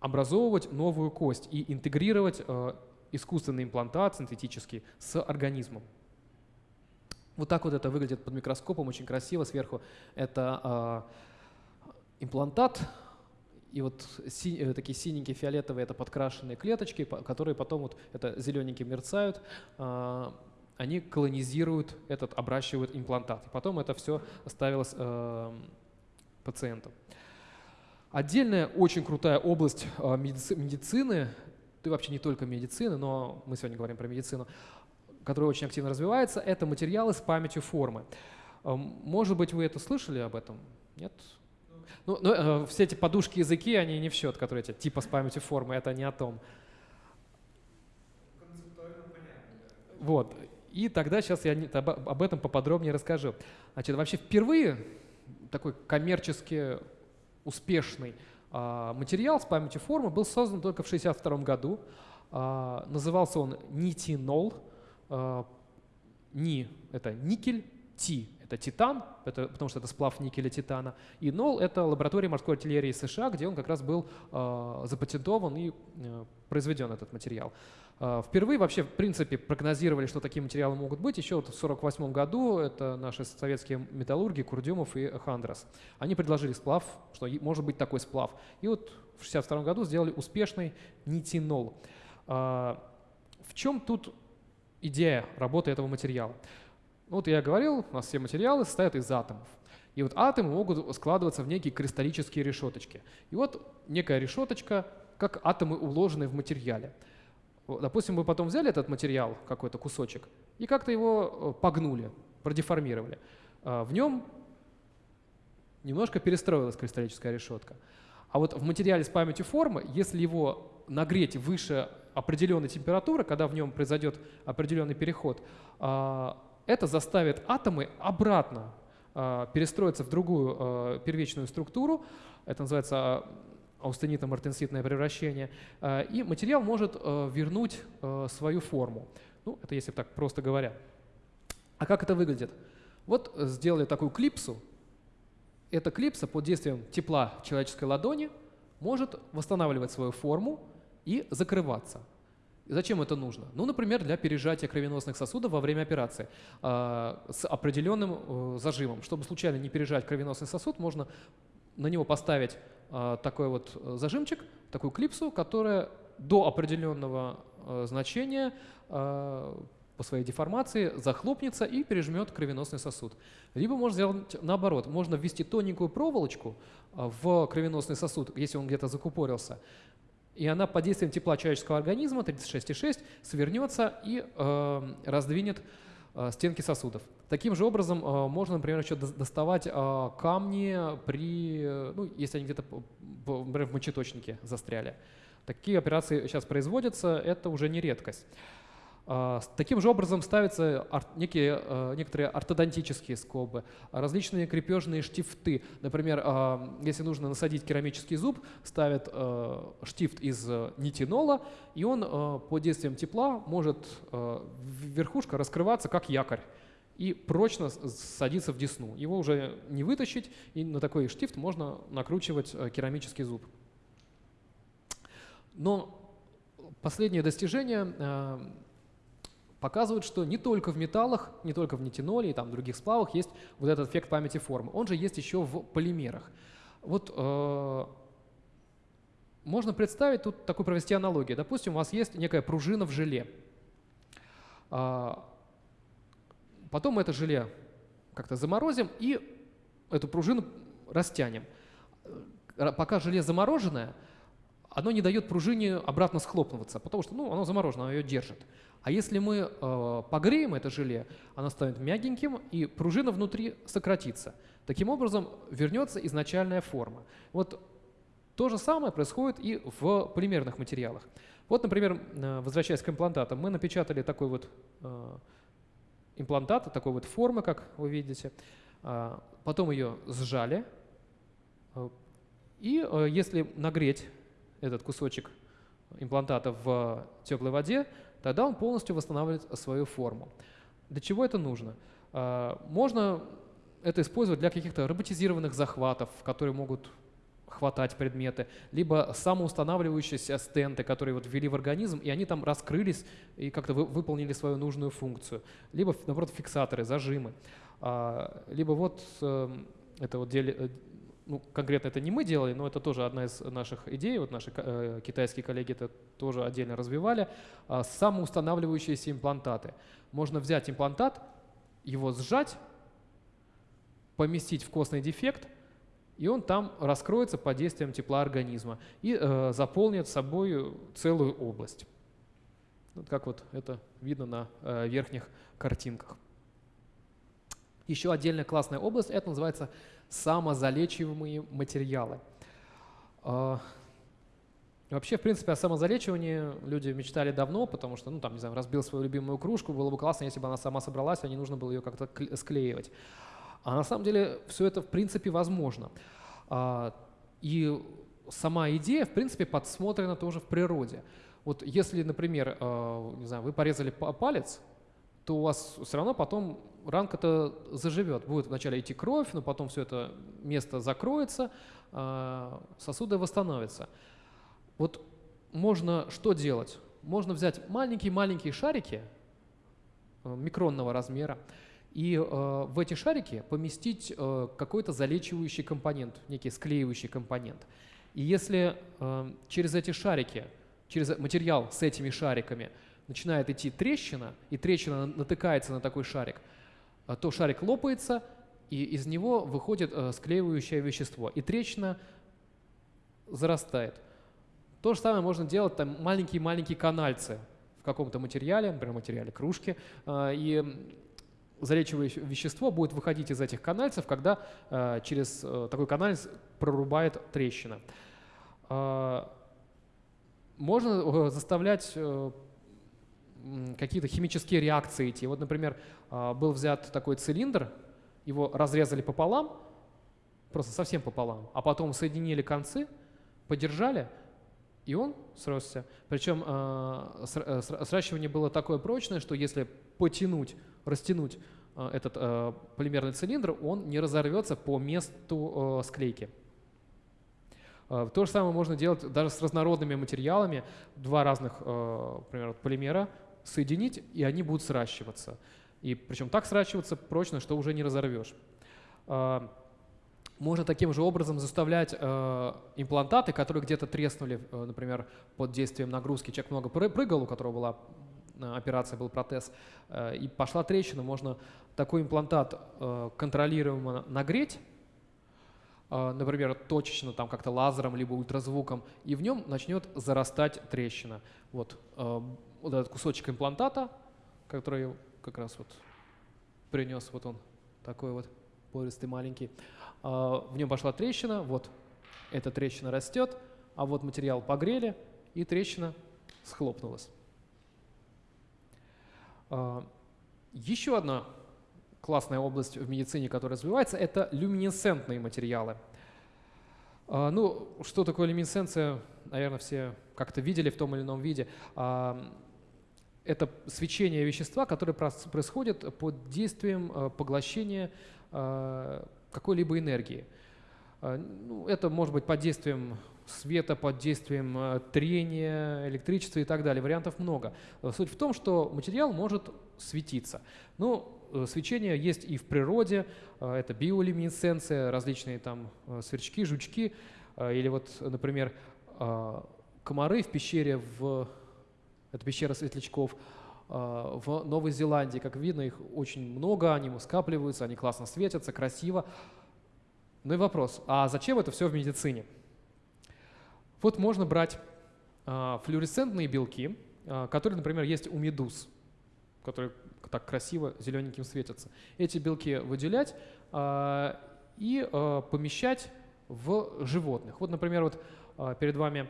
образовывать новую кость и интегрировать э, искусственный имплантат синтетический с организмом. Вот так вот это выглядит под микроскопом, очень красиво сверху. Это э, имплантат, и вот си, э, такие синенькие, фиолетовые — это подкрашенные клеточки, которые потом вот это зелененькие мерцают, э, они колонизируют этот, обращивают имплантат. И потом это все ставилось э, пациенту. Отдельная очень крутая область э, медицины, да и вообще не только медицины, но мы сегодня говорим про медицину, которая очень активно развивается, это материалы с памятью формы. Э, может быть, вы это слышали об этом? Нет? Ну, ну э, все эти подушки языки, они не в счет, которые эти типа с памятью формы, это не о том. Вот. И тогда сейчас я об этом поподробнее расскажу. Значит, вообще впервые такой коммерчески успешный а, материал с памятью формы был создан только в 1962 году. А, назывался он нитинол. А, ни – это никель, ти – это титан, это, потому что это сплав никеля титана, и нол – это лаборатория морской артиллерии США, где он как раз был запатентован и э, произведен этот материал. А, впервые вообще, в принципе, прогнозировали, что такие материалы могут быть еще вот в 1948 году. Это наши советские металлурги Курдюмов и Хандрас. Они предложили сплав, что может быть такой сплав. И вот в 1962 году сделали успешный нитинол. А, в чем тут идея работы этого материала? Ну, вот я говорил, у нас все материалы состоят из атомов. И вот атомы могут складываться в некие кристаллические решеточки. И вот некая решеточка, как атомы, уложенные в материале. Допустим, мы потом взяли этот материал, какой-то кусочек, и как-то его э, погнули, продеформировали. А, в нем немножко перестроилась кристаллическая решетка. А вот в материале с памятью формы, если его нагреть выше определенной температуры, когда в нем произойдет определенный переход, а, это заставит атомы обратно перестроиться в другую первичную структуру. Это называется аустенитно-мартенситное превращение, э, и материал может э, вернуть э, свою форму. Ну, это если так просто говоря. А как это выглядит? Вот сделали такую клипсу. Эта клипса под действием тепла человеческой ладони может восстанавливать свою форму и закрываться. Зачем это нужно? Ну, например, для пережатия кровеносных сосудов во время операции э, с определенным э, зажимом. Чтобы случайно не пережать кровеносный сосуд, можно на него поставить а, такой вот э, зажимчик, такую клипсу, которая до определенного э, значения а, по своей деформации захлопнется и пережмет кровеносный сосуд. Либо можно сделать наоборот. Можно ввести тоненькую проволочку а, в кровеносный сосуд, если он где-то закупорился, и она под действием тепла человеческого организма 36,6 свернется и э, раздвинет стенки сосудов. Таким же образом э, можно, например, еще доставать э, камни, при, ну, если они где-то например, в мочеточнике застряли. Такие операции сейчас производятся, это уже не редкость. А, таким же образом ставятся некие, а, некоторые ортодонтические скобы, различные крепежные штифты. Например, а, если нужно насадить керамический зуб, ставят штифт из нитинола, и он под действием тепла может верхушка раскрываться как якорь и прочно садиться в десну. Его уже не вытащить, и на такой штифт можно накручивать керамический зуб. Но последнее достижение показывают, что не только в металлах, не только в нитиноле и там других сплавах есть вот этот эффект памяти формы. Он же есть еще в полимерах. Вот э, можно представить, тут такую провести аналогию. Допустим, у вас есть некая пружина в желе. Э, потом мы это желе как-то заморозим и эту пружину растянем. Пока желе замороженное, оно не дает пружине обратно схлопнуться, потому что ну, оно заморожено, оно ее держит. А если мы э, погреем это желе, оно станет мягеньким, и пружина внутри сократится. Таким образом, вернется изначальная форма. Вот то же самое происходит и в полимерных материалах. Вот, например, э, возвращаясь к имплантатам, мы напечатали такой вот э, имплантат, такой вот формы, как вы видите. Э, потом ее сжали. Э, и э, если нагреть этот кусочек имплантата в теплой воде, тогда он полностью восстанавливает свою форму. Для чего это нужно? А, можно это использовать для каких-то роботизированных захватов, которые могут хватать предметы, либо самоустанавливающиеся стенты, которые вот ввели в организм, и они там раскрылись и как-то вы, выполнили свою нужную функцию, либо, наоборот, фиксаторы, зажимы, а, либо вот эм, это вот деле, ну, конкретно это не мы делали, но это тоже одна из наших идей, вот наши э, китайские коллеги это тоже отдельно развивали, э, самоустанавливающиеся имплантаты. Можно взять имплантат, его сжать, поместить в костный дефект, и он там раскроется под действием тепла организма и э, заполнит собой целую область. Вот как вот это видно на э, верхних картинках. Еще отдельная классная область, это называется самозалечиваемые материалы. А, вообще, в принципе, о самозалечивании люди мечтали давно, потому что, ну, там, не знаю, разбил свою любимую кружку, было бы классно, если бы она сама собралась, а не нужно было ее как-то склеивать. А на самом деле все это, в принципе, возможно. А, и сама идея, в принципе, подсмотрена тоже в природе. Вот если, например, а, не знаю, вы порезали палец, то у вас все равно потом ранка-то заживет. Будет вначале идти кровь, но потом все это место закроется, а, сосуды восстановятся. Вот можно что делать? Можно взять маленькие-маленькие шарики э, микронного размера и э, в эти шарики поместить э, какой-то залечивающий компонент, некий склеивающий компонент. И если через эти шарики, через материал с этими шариками начинает идти трещина, и трещина натыкается на такой шарик – то шарик лопается, и из него выходит э, склеивающее вещество, и трещина зарастает. То же самое можно делать там маленькие-маленькие канальцы в каком-то материале, например, материале кружки, э, и залечивающее вещество будет выходить из этих канальцев, когда э, через такой канальц прорубает трещина. Можно заставлять какие-то химические реакции идти. Вот, например, а, был взят такой цилиндр, его разрезали пополам, просто совсем пополам, а потом соединили концы, подержали, и он сросся. Причем а, э, сращивание было такое прочное, что если потянуть, растянуть а, этот полимерный цилиндр, он не разорвется по месту склейки. То же самое можно делать даже с разнородными материалами. Два разных, например, полимера соединить, и они будут сращиваться. И причем так сращиваться прочно, что уже не разорвешь. А, можно таким же образом заставлять э, имплантаты, которые где-то треснули, э, например, под действием нагрузки. Человек много прыгал, у которого была э, операция, был протез, и пошла трещина. Можно такой имплантат контролируемо нагреть, например, точечно, там как-то лазером, либо ультразвуком, и в нем начнет зарастать трещина. Вот вот этот кусочек имплантата, который как раз вот принес, вот он такой вот пористый маленький. А, в нем пошла трещина, вот эта трещина растет, а вот материал погрели, и трещина схлопнулась. А, еще одна классная область в медицине, которая развивается, это люминесцентные материалы. А, ну, что такое люминесценция, наверное, все как-то видели в том или ином виде это свечение вещества, которое происходит под действием э, поглощения э, какой-либо энергии. Э, ну, это может быть под действием света, под действием трения, электричества и так далее. Вариантов много. Суть в том, что материал может светиться. Ну, свечение есть и в природе, это биолюминесценция, различные там сверчки, жучки, или вот, например, комары в пещере в это пещера светлячков. А, в Новой Зеландии, как видно, их очень много, они скапливаются, они классно светятся, красиво. Ну и вопрос, а зачем это все в медицине? Вот можно брать флуоресцентные белки, которые, например, есть у медуз, которые так красиво зелененьким светятся. Эти белки выделять и помещать в животных. Вот, например, вот перед вами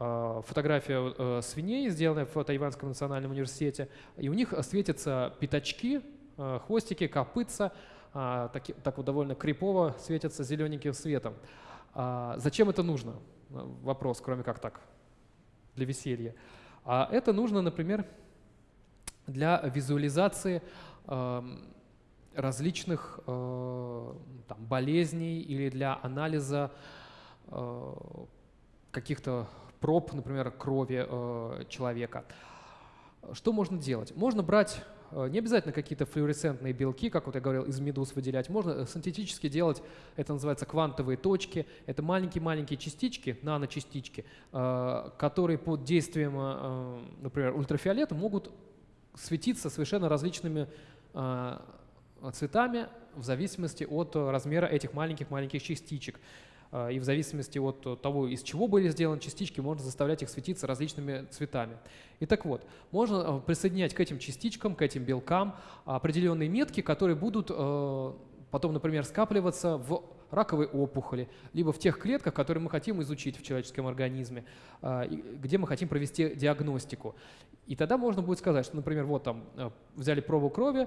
фотография свиней, сделанная в Тайванском национальном университете, и у них светятся пятачки, хвостики, копытца, так, так вот довольно крипово светятся зелененьким светом. Зачем это нужно? Вопрос, кроме как так, для веселья. А это нужно, например, для визуализации различных э, там, болезней или для анализа э, каких-то проб, например, крови э, человека. Что можно делать? Можно брать не обязательно какие-то флуоресцентные белки, как вот я говорил, из медуз выделять. Можно синтетически делать, это называется квантовые точки. Это маленькие-маленькие частички, наночастички, которые под действием, например, ультрафиолета могут светиться совершенно различными цветами в зависимости от размера этих маленьких-маленьких частичек. А, и в зависимости от того, из чего были сделаны частички, можно заставлять их светиться различными цветами. И так вот, можно а, присоединять к этим частичкам, к этим белкам определенные метки, которые будут а, потом, например, скапливаться в раковой опухоли, либо в тех клетках, которые мы хотим изучить в человеческом организме, где мы хотим провести диагностику. И тогда можно будет сказать, что, например, вот там взяли пробу крови,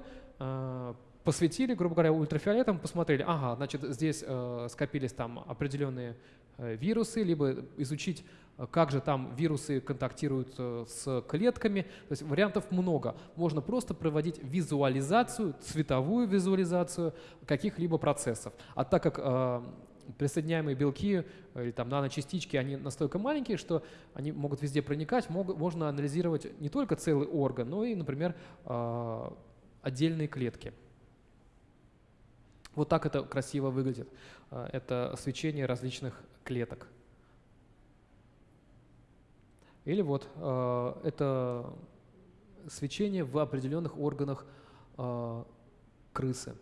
посветили, грубо говоря, ультрафиолетом, посмотрели, ага, значит, здесь э, скопились там определенные э, вирусы, либо изучить, э, как же там вирусы контактируют э, с клетками. То есть вариантов много. Можно просто проводить визуализацию, цветовую визуализацию каких-либо процессов. А так как э, присоединяемые белки или там наночастички, они настолько маленькие, что они могут везде проникать, могут, можно анализировать не только целый орган, но и, например, э, отдельные клетки. Вот так это красиво выглядит. А, это свечение различных клеток. Или вот а, это свечение в определенных органах а, крысы.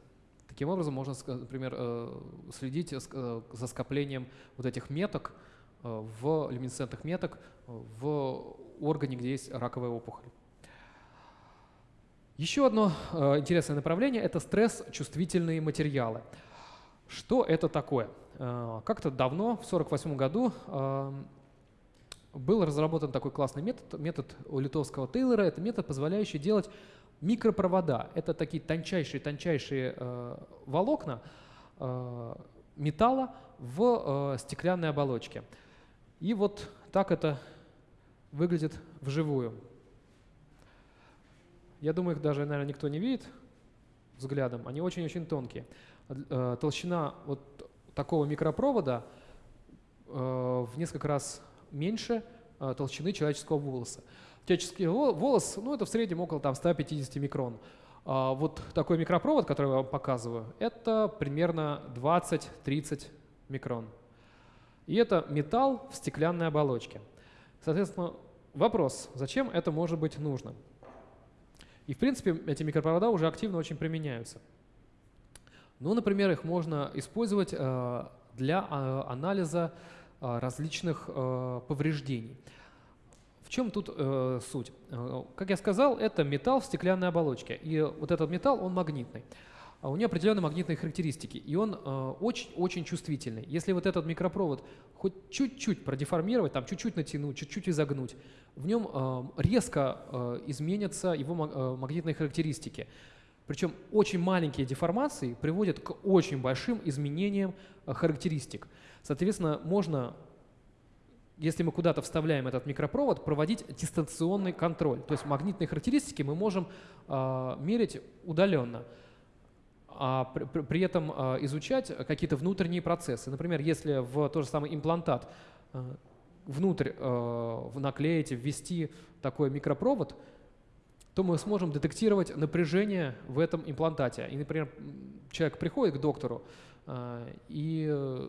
Таким образом, можно, например, следить за скоплением вот этих меток, в люминесцентных меток в органе, где есть раковая опухоль. Еще одно э, интересное направление – это стресс-чувствительные материалы. Что это такое? Э, как-то давно, в 1948 году, э, был разработан такой классный метод, метод у литовского Тейлора. Это метод, позволяющий делать микропровода. Это такие тончайшие-тончайшие э, волокна э, металла в э, стеклянной оболочке. И вот так это выглядит вживую. Я думаю, их даже, наверное, никто не видит взглядом. Они очень-очень тонкие. Э, толщина вот такого микропровода э, в несколько раз меньше э, толщины человеческого волоса. Человеческий волос, ну, это в среднем около там, 150 микрон. А вот такой микропровод, который я вам показываю, это примерно 20-30 микрон. И это металл в стеклянной оболочке. Соответственно, вопрос, зачем это может быть нужно? И, в принципе, эти микропровода уже активно очень применяются. Ну, например, их можно использовать э, для э, анализа э, различных повреждений. В чем тут суть? Как я сказал, это металл в стеклянной оболочке. И вот этот металл, он магнитный. А у него определенные магнитные характеристики, и он очень-очень чувствительный. Если вот этот микропровод хоть чуть-чуть продеформировать, там чуть-чуть натянуть, чуть-чуть изогнуть, в нем э, резко э, изменятся его э, магнитные характеристики. Причем очень маленькие деформации приводят к очень большим изменениям характеристик. Соответственно, можно, если мы куда-то вставляем этот микропровод, проводить дистанционный контроль. То есть магнитные характеристики мы можем мерить удаленно а при, при этом изучать какие-то внутренние процессы. Например, если в тот же самый имплантат внутрь э, наклеить, ввести такой микропровод, то мы сможем детектировать напряжение в этом имплантате. И, например, человек приходит к доктору и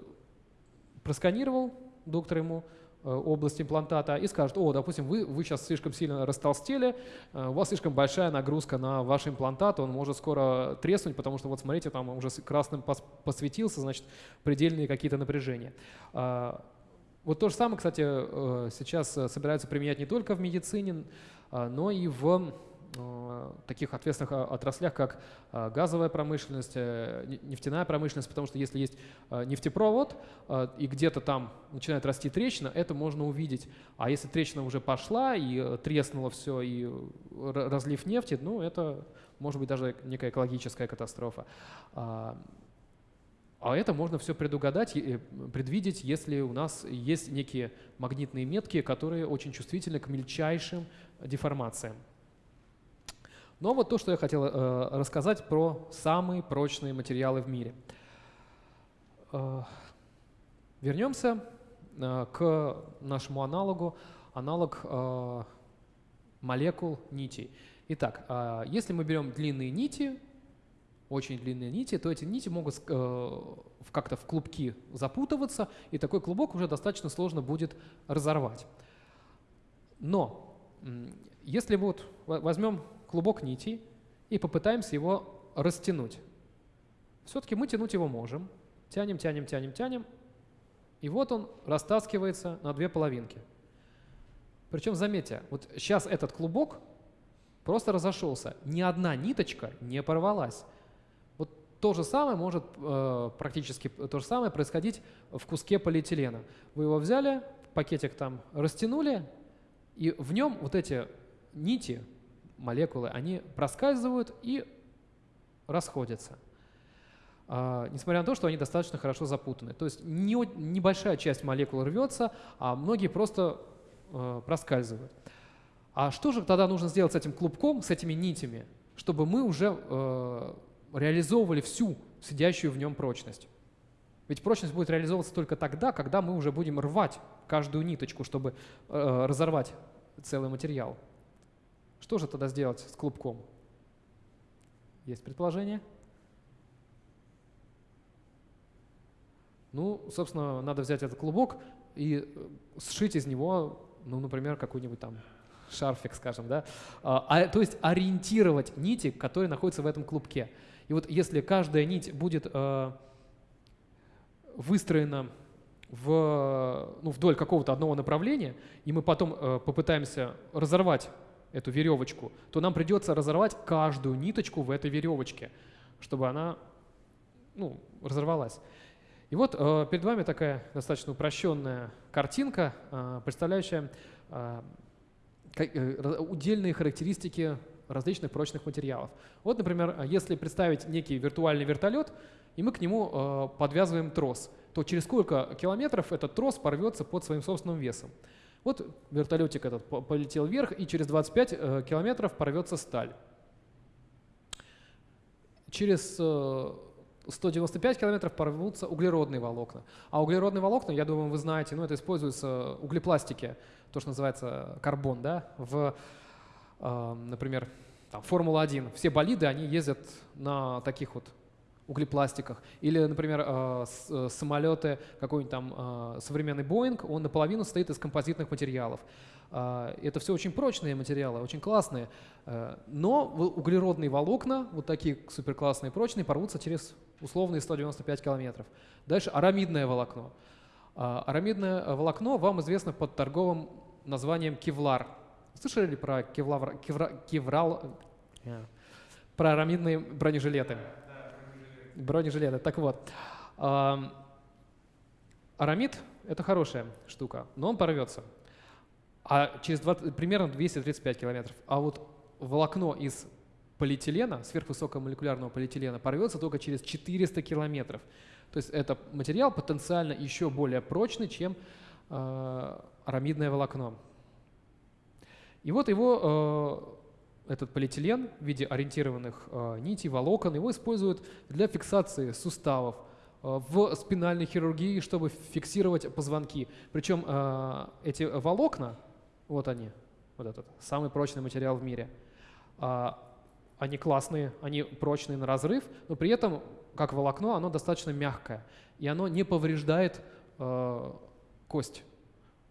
просканировал доктор ему область имплантата и скажет, о, допустим, вы, вы сейчас слишком сильно растолстели, э, у вас слишком большая нагрузка на ваш имплантат, он может скоро треснуть, потому что вот смотрите, там уже красным посветился, значит, предельные какие-то напряжения. А, Вот то же самое, кстати, сейчас собираются применять не только в медицине, но и в Э, таких ответственных э, отраслях, как э, газовая промышленность, нефтяная промышленность, потому что если есть нефтепровод и где-то там начинает расти трещина, это можно увидеть. А если трещина уже пошла и треснуло все, и разлив нефти, ну это может быть даже некая экологическая катастрофа. А, а это можно все предугадать, предвидеть, если у нас есть некие магнитные метки, которые очень чувствительны к мельчайшим деформациям. Но вот то, что я хотел э, рассказать про самые прочные материалы в мире. Э, вернемся э, к нашему аналогу, аналог э, молекул нитей. Итак, э, если мы берем длинные нити, очень длинные нити, то эти нити могут э, как-то в клубки запутываться, и такой клубок уже достаточно сложно будет разорвать. Но если вот возьмем клубок нитей и попытаемся его растянуть. Все-таки мы тянуть его можем. Тянем, тянем, тянем, тянем. И вот он растаскивается на две половинки. Причем, заметьте, вот сейчас этот клубок просто разошелся. Ни одна ниточка не порвалась. Вот то же самое может э, практически то же самое происходить в куске полиэтилена. Вы его взяли, пакетик там растянули, и в нем вот эти нити молекулы, они проскальзывают и расходятся. Uh, несмотря на то, что они достаточно хорошо запутаны. То есть не, небольшая часть молекул рвется, а многие просто uh, проскальзывают. А что же тогда нужно сделать с этим клубком, с этими нитями, чтобы мы уже uh, реализовывали всю сидящую в нем прочность? Ведь прочность будет реализовываться только тогда, когда мы уже будем рвать каждую ниточку, чтобы разорвать целый материал. Что же тогда сделать с клубком? Есть предположение? Ну, собственно, надо взять этот клубок и э, сшить из него, ну, например, какой-нибудь там шарфик, скажем, да, а, а, то есть ориентировать нити, которые находятся в этом клубке. И вот если каждая нить будет э, выстроена в, ну, вдоль какого-то одного направления, и мы потом э, попытаемся разорвать эту веревочку, то нам придется разорвать каждую ниточку в этой веревочке, чтобы она ну, разорвалась. И вот э, перед вами такая достаточно упрощенная картинка, э, представляющая э, э, удельные характеристики различных прочных материалов. Вот, например, если представить некий виртуальный вертолет, и мы к нему э, подвязываем трос, то через сколько километров этот трос порвется под своим собственным весом. Вот вертолетик этот полетел вверх, и через 25 э, километров порвется сталь. Через 195 э, километров порвутся углеродные волокна. А углеродные волокна, я думаю, вы знаете, ну это используется углепластики, то, что называется карбон, да, в, э, например, Формула-1. Все болиды, они ездят на таких вот углепластиках. Или, например, э, э, самолеты, какой-нибудь там э, современный Боинг, он наполовину состоит из композитных материалов. Это все очень прочные материалы, очень классные. Но углеродные волокна, вот такие суперклассные прочные, порвутся через условные 195 километров. Дальше арамидное волокно. Арамидное волокно вам известно под торговым названием кевлар. Слышали ли про кевлар, кевра, кеврал, про арамидные бронежилеты? Бронежилеты. Так вот, арамид — это хорошая штука, но он порвется. А через 20, примерно 235 километров. А вот волокно из полиэтилена, сверхвысокомолекулярного полиэтилена, порвется только через 400 километров. То есть это материал потенциально еще более прочный, чем э, арамидное волокно. И вот его этот полиэтилен в виде ориентированных э, нитей, волокон, его используют для фиксации суставов, э, в спинальной хирургии, чтобы фиксировать позвонки. Причем э, эти волокна, вот они, вот этот самый прочный материал в мире, э, они классные, они прочные на разрыв, но при этом, как волокно, оно достаточно мягкое, и оно не повреждает э, кость,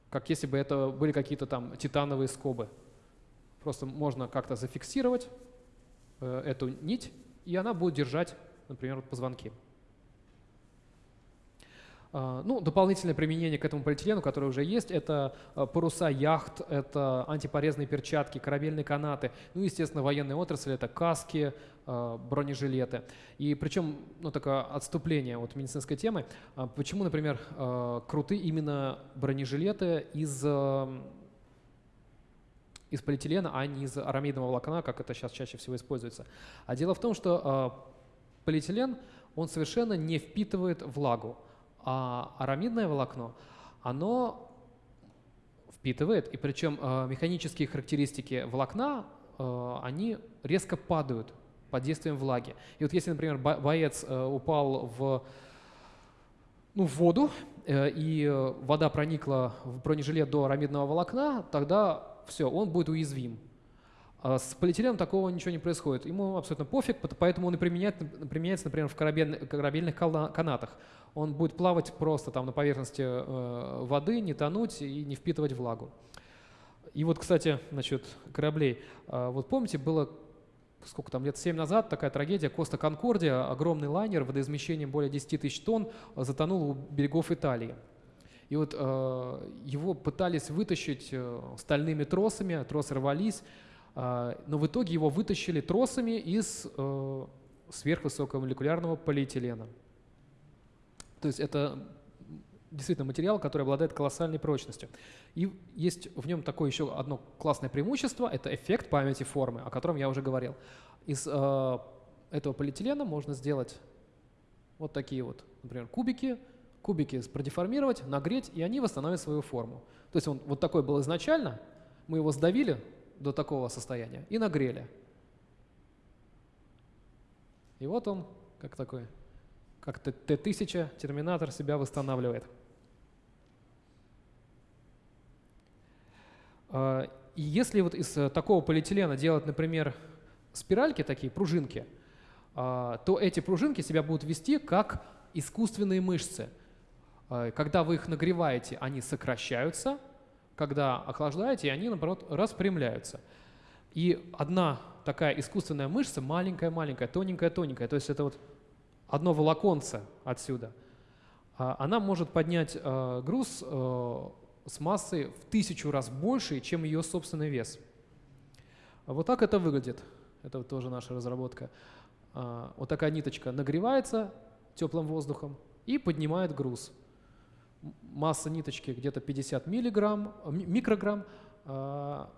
как если бы это были какие-то там титановые скобы. Просто можно как-то зафиксировать э, эту нить, и она будет держать, например, позвонки. А, ну, дополнительное применение к этому полиэтилену, которое уже есть, это а, паруса яхт, это антипорезные перчатки, корабельные канаты, ну, естественно, военные отрасли, это каски, а, бронежилеты. И причем, ну, такое отступление от медицинской темы, почему, например, круты именно бронежилеты из из полиэтилена, а не из арамидного волокна, как это сейчас чаще всего используется. А дело в том, что полиэтилен, он совершенно не впитывает влагу. А арамидное волокно, оно впитывает, и причем э, механические характеристики волокна, э, они резко падают под действием влаги. И вот если, например, боец э, упал в, ну, в воду, и вода проникла в бронежилет до арамидного волокна, тогда все, он будет уязвим. А с полиэтиленом такого ничего не происходит. Ему абсолютно пофиг, поэтому он и применяет, применяется, например, в корабельных, канатах. Он будет плавать просто там на поверхности э, воды, не тонуть и не впитывать влагу. И вот, кстати, насчет кораблей. Э, вот помните, было сколько там, лет 7 назад такая трагедия, Коста Конкордия, огромный лайнер водоизмещением более 10 тысяч тонн, затонул у берегов Италии. И вот э, его пытались вытащить э, стальными тросами, тросы рвались, а, но в итоге его вытащили тросами из э, сверхвысокомолекулярного полиэтилена. То есть это действительно материал, который обладает колоссальной прочностью. И есть в нем такое еще одно классное преимущество, это эффект памяти формы, о котором я уже говорил. Из э, этого полиэтилена можно сделать вот такие вот, например, кубики, кубики продеформировать, нагреть, и они восстановят свою форму. То есть он вот такой был изначально, мы его сдавили, до такого состояния и нагрели. И вот он, как такой, как Т-1000, терминатор себя восстанавливает. А, и если вот из э, такого полиэтилена делать, например, спиральки такие, пружинки, а, то эти пружинки себя будут вести как искусственные мышцы. А, когда вы их нагреваете, они сокращаются – когда охлаждаете, они, наоборот, распрямляются. И одна такая искусственная мышца, маленькая-маленькая, тоненькая-тоненькая, то есть это вот одно волоконце отсюда, а, она может поднять э, груз э, с массой в тысячу раз больше, чем ее собственный вес. Вот так это выглядит. Это тоже наша разработка. А, вот такая ниточка нагревается теплым воздухом и поднимает груз масса ниточки где-то 50 миллиграмм, микрограмм, а,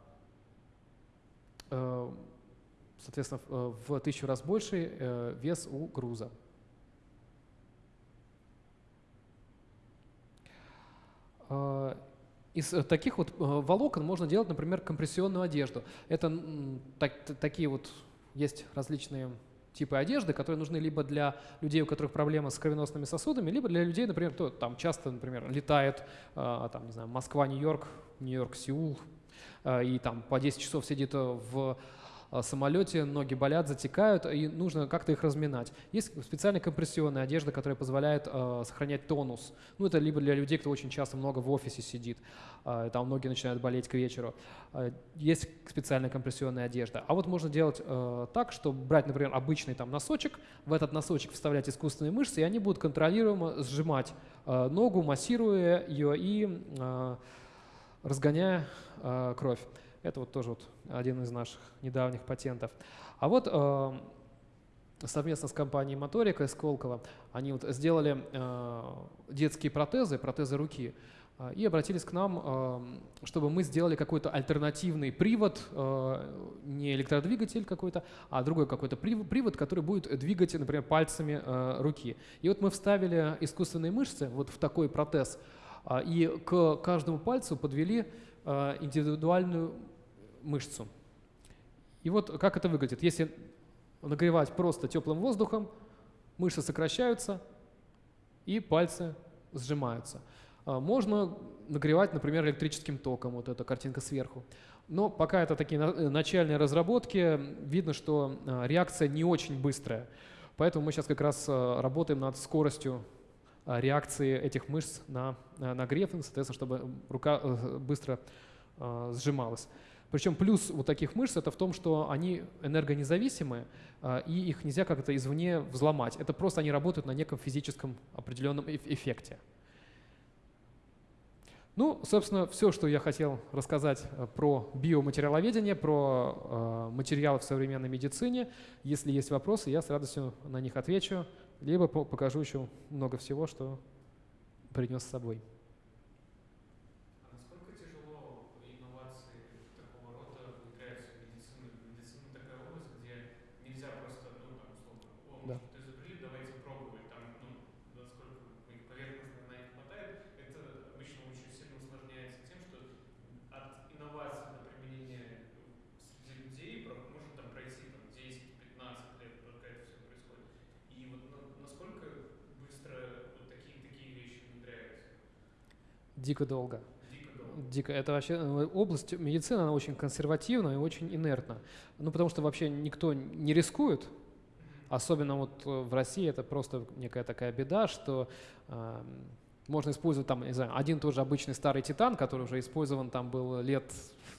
э, соответственно, э, в тысячу раз больше э, вес у груза. А, из таких вот волокон можно делать, например, компрессионную одежду. Это так, такие вот есть различные типы одежды, которые нужны либо для людей, у которых проблемы с кровеносными сосудами, либо для людей, например, кто там часто, например, летает, э, там, не знаю, Москва, Нью-Йорк, Нью-Йорк, Сеул, э, и там по 10 часов сидит в самолете, ноги болят, затекают, и нужно как-то их разминать. Есть специальная компрессионная одежда, которая позволяет э, сохранять тонус. Ну, это либо для людей, кто очень часто много в офисе сидит, э, там ноги начинают болеть к вечеру. Э, есть специальная компрессионная одежда. А вот можно делать э, так, что брать, например, обычный там носочек, в этот носочек вставлять искусственные мышцы, и они будут контролируемо сжимать э, ногу, массируя ее и э, разгоняя э, кровь. Это вот тоже вот один из наших недавних патентов. А вот э, совместно с компанией Моторика из Сколково они вот сделали э, детские протезы, протезы руки, э, и обратились к нам, э, чтобы мы сделали какой-то альтернативный привод, э, не электродвигатель какой-то, а другой какой-то привод, который будет двигать, например, пальцами э, руки. И вот мы вставили искусственные мышцы вот в такой протез, и к каждому пальцу подвели индивидуальную мышцу. И вот как это выглядит. Если нагревать просто теплым воздухом, мышцы сокращаются и пальцы сжимаются. А, можно нагревать, например, электрическим током, вот эта картинка сверху. Но пока это такие начальные разработки, видно, что а, реакция не очень быстрая. Поэтому мы сейчас как раз а, работаем над скоростью реакции этих мышц на нагрев, соответственно, чтобы рука э, быстро сжималась. Причем плюс вот таких мышц это в том, что они энергонезависимы, а, и их нельзя как-то извне взломать. Это просто они работают на неком физическом определенном эффекте. Ну, собственно, все, что я хотел рассказать э, про биоматериаловедение, про э, материалы в современной медицине. Если есть вопросы, я с радостью на них отвечу, либо по покажу еще много всего, что принес с собой. Дико долго. Дико. Это вообще э, область медицины, она очень консервативна и очень инертна. Ну, потому что вообще никто не рискует, Особенно вот э, в России это просто некая такая беда, что э, можно использовать там, не знаю, один тот же обычный старый титан, который уже использован там был лет,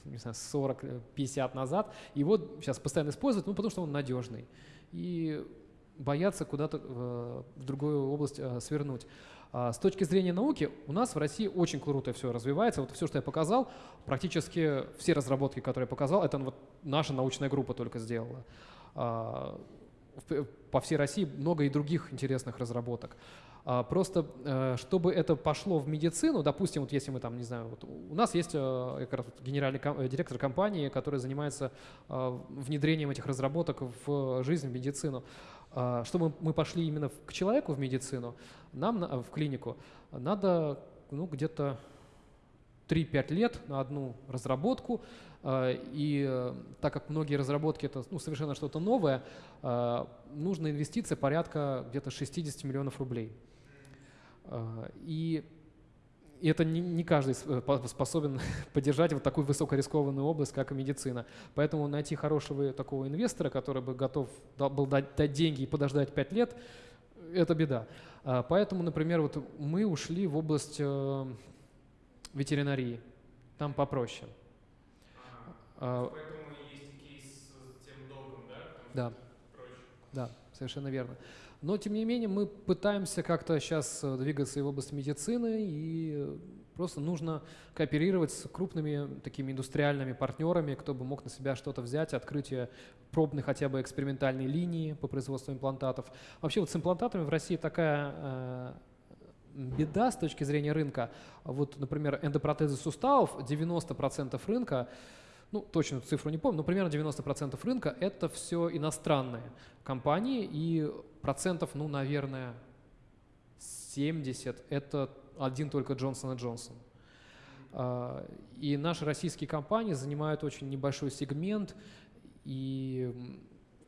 не знаю, 40-50 назад, и вот сейчас постоянно используют, ну, потому что он надежный. И боятся куда-то э, в другую область э, свернуть. А с точки зрения науки у нас в России очень круто все развивается. Вот все, что я показал, практически все разработки, которые я показал, это вот наша научная группа только сделала. А, по всей России много и других интересных разработок. А, просто, э, чтобы это пошло в медицину, допустим, вот если мы там, не знаю, вот у нас есть э, генеральный э, директор компании, который занимается внедрением этих разработок в жизнь, в медицину. А, чтобы мы пошли именно к человеку в медицину, нам в клинику надо ну, где-то 3-5 лет на одну разработку, и так как многие разработки это ну, совершенно что-то новое, нужна инвестиция порядка где-то 60 миллионов рублей. И и это не, не каждый э, способен [LAUGHS] поддержать вот такую высокорискованную область, как и медицина. Поэтому найти хорошего такого инвестора, который бы готов был дать, дать деньги и подождать 5 лет, это беда. А, поэтому, например, вот мы ушли в область э, ветеринарии. Там попроще. А, поэтому есть кейс с тем долгом, да? да. Да, совершенно верно. Но, тем не менее, мы пытаемся как-то сейчас э, двигаться и в области медицины, и просто нужно кооперировать с крупными такими индустриальными партнерами, кто бы мог на себя что-то взять, открытие пробной хотя бы экспериментальной линии по производству имплантатов. Вообще вот с имплантатами в России такая э, беда с точки зрения рынка. Вот, например, эндопротезы суставов, 90% рынка ну, точную цифру не помню, но примерно 90% рынка – это все иностранные компании, и процентов, ну, наверное, 70 – это один только Джонсон и Джонсон. А, и наши российские компании занимают очень небольшой сегмент, и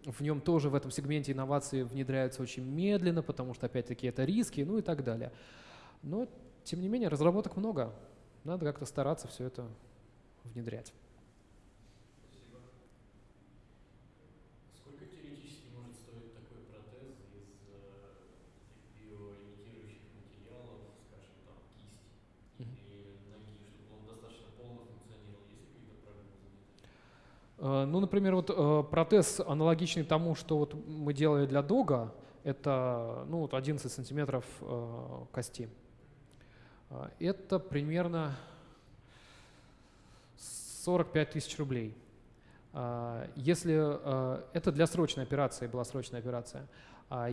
в нем тоже в этом сегменте инновации внедряются очень медленно, потому что, опять-таки, это риски, ну и так далее. Но, тем не менее, разработок много. Надо как-то стараться все это внедрять. Ну, например, вот э, протез аналогичный тому, что вот мы делали для дога, это ну, вот 11 сантиметров э, кости. Это примерно 45 тысяч рублей. Если это для срочной операции была срочная операция.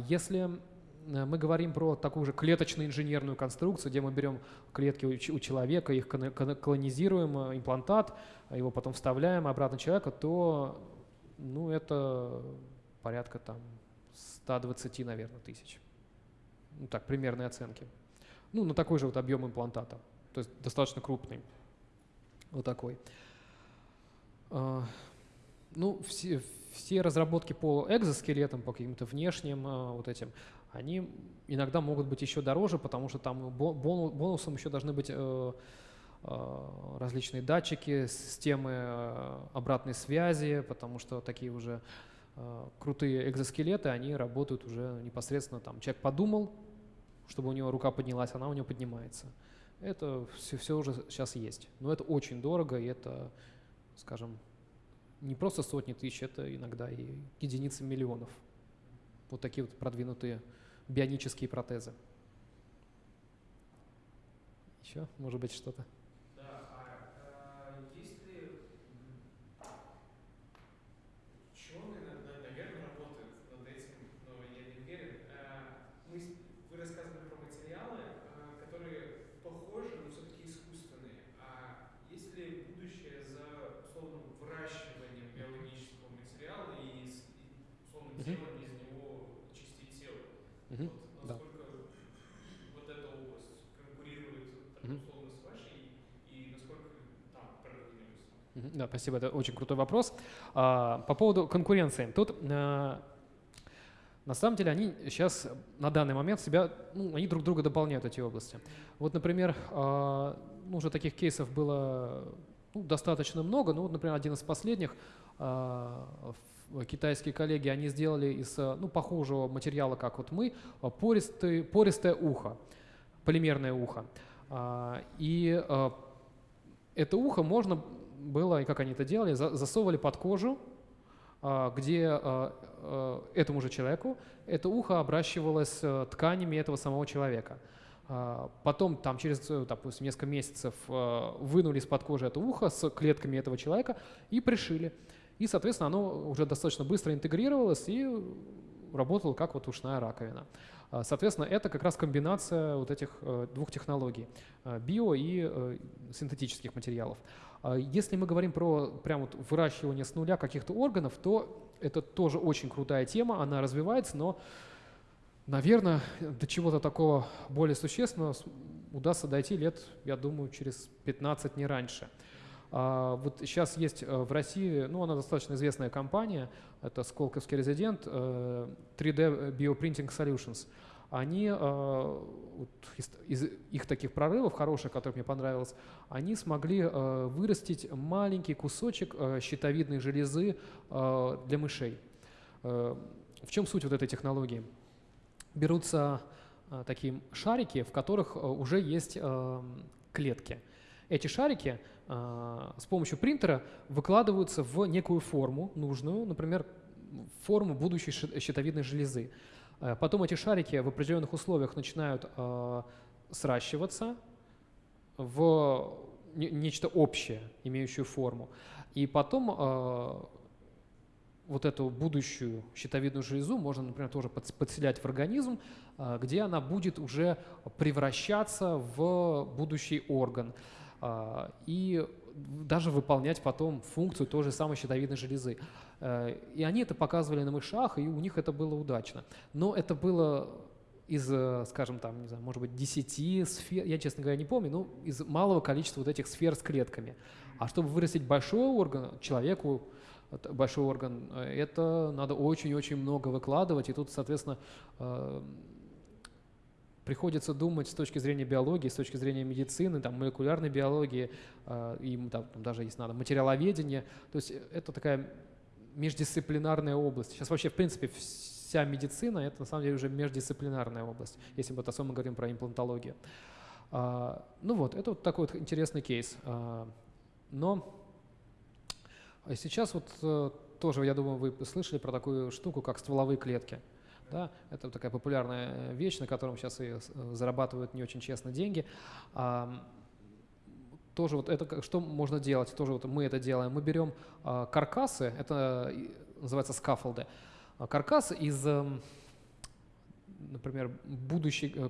Если Э, мы говорим про такую же клеточную инженерную конструкцию, где мы берем клетки у человека, их колонизируем, э, имплантат, его потом вставляем обратно человека, то ну, это порядка там 120, наверное, тысяч. Ну так, примерные оценки. Ну, на такой же вот объем имплантата, то есть достаточно крупный. Вот такой. Ну, все, все разработки по экзоскелетам, по каким-то внешним вот этим, они иногда могут быть еще дороже, потому что там бонусом еще должны быть э, э, различные датчики, системы э, обратной связи, потому что такие уже крутые экзоскелеты, они работают уже непосредственно там. Человек подумал, чтобы у него рука поднялась, она у него поднимается. Это все, все уже сейчас есть. Но это очень дорого, и это, скажем, не просто сотни тысяч, это иногда и единицы миллионов. Вот такие вот продвинутые бионические протезы. Еще, может быть, что-то? делание из него частей тела. Мгм. Вот да. насколько вот эта область конкурирует так, Мгм. условно с вашей и насколько там продвинулись? Мгм. Да, спасибо, это очень крутой вопрос. А, По поводу конкуренции. Тут э, на самом деле они сейчас на данный момент себя, ну, они друг друга дополняют, эти области. Вот, например, а, ну, уже таких кейсов было ну, достаточно много. Ну, вот, например, один из последних, а, в- китайские коллеги, они сделали из э, ну, похожего материала, как вот мы, пористый, пористое ухо, полимерное ухо. И это ухо можно было, и как они это делали, за- засовывали под кожу, а, где а, а, этому же человеку это ухо обращивалось э, тканями этого самого человека. Потом, там, через, э, допустим, несколько месяцев э, вынули из-под кожи это ухо с клетками этого человека и пришили. И, соответственно, оно уже достаточно быстро интегрировалось и работало как вот ушная раковина. Соответственно, это как раз комбинация вот этих двух технологий био и синтетических материалов. А Если мы говорим про прям вот выращивание с нуля каких-то органов, то это тоже очень крутая тема, она развивается, но, наверное, до чего-то такого более существенного удастся дойти лет, я думаю, через 15, не раньше. А, Вот сейчас есть э, в России, ну, она достаточно известная компания, это Сколковский резидент, э, 3D Bioprinting Solutions. Они, э, вот из, из их таких прорывов хороших, которых мне понравилось, они смогли э, вырастить маленький кусочек э, щитовидной железы для мышей. В чем суть вот этой технологии? Берутся такие шарики, в которых уже есть клетки. Эти шарики с помощью принтера выкладываются в некую форму нужную, например, форму будущей щитовидной железы. Э, Потом эти шарики в определенных условиях начинают э, сращиваться в не- нечто общее, имеющее форму. И потом э, вот эту будущую щитовидную железу можно, например, тоже подс- подселять в организм, где она будет уже превращаться в будущий орган и даже выполнять потом функцию той же самой щитовидной железы. Э, И они это показывали на мышах, и у них это было удачно. Но это было из, э, скажем, там, не знаю, может быть, 10 сфер, я, честно говоря, не помню, но из малого количества вот этих сфер с клетками. А чтобы вырастить большой орган, человеку это большой орган, э, это надо очень-очень много выкладывать, и тут, соответственно, э, приходится думать с точки зрения биологии, с точки зрения медицины, там, молекулярной биологии, э, и там, даже если надо, материаловедения. То есть э, это такая междисциплинарная область. Сейчас вообще, в принципе, вся медицина – это на самом деле уже междисциплинарная область, если вот особенно говорим про имплантологию. А, Ну вот, это вот такой вот интересный кейс. А, Но сейчас вот э, тоже, я думаю, вы слышали про такую штуку, как стволовые клетки. Да, это такая популярная вещь, на котором сейчас и э, зарабатывают не очень честно деньги. Тоже вот это что можно делать? Тоже вот мы это делаем. Мы берем а, каркасы, это называется скафолды. А, Каркас из, эм, например, будущей, э,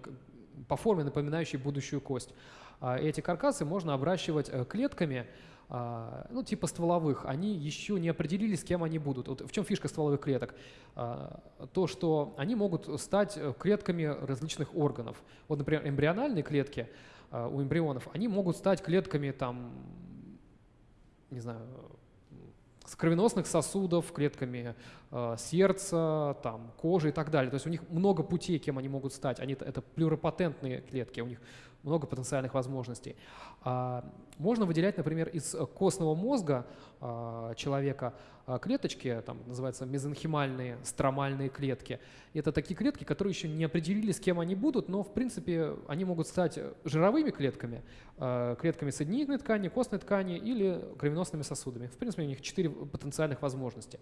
по форме напоминающий будущую кость. А Эти каркасы можно обращивать э, клетками, ну, типа стволовых, они еще не определились, кем они будут. Вот в чем фишка стволовых клеток? То, что они могут стать э, клетками различных органов. Вот, например, эмбриональные клетки у эмбрионов, они могут стать клетками там, не знаю, с кровеносных сосудов, клетками э, сердца, там, кожи и так далее. То есть у них много путей, кем они могут стать. Они, это плюропатентные клетки, у них много потенциальных возможностей. А, можно выделять, например, из костного мозга а, человека а, клеточки, там называются мезонхимальные стромальные клетки. Это такие клетки, которые еще не определили, с кем они будут, но в принципе они могут стать жировыми клетками, клетками соединительной ткани, костной ткани или кровеносными сосудами. В принципе, у них четыре потенциальных возможности.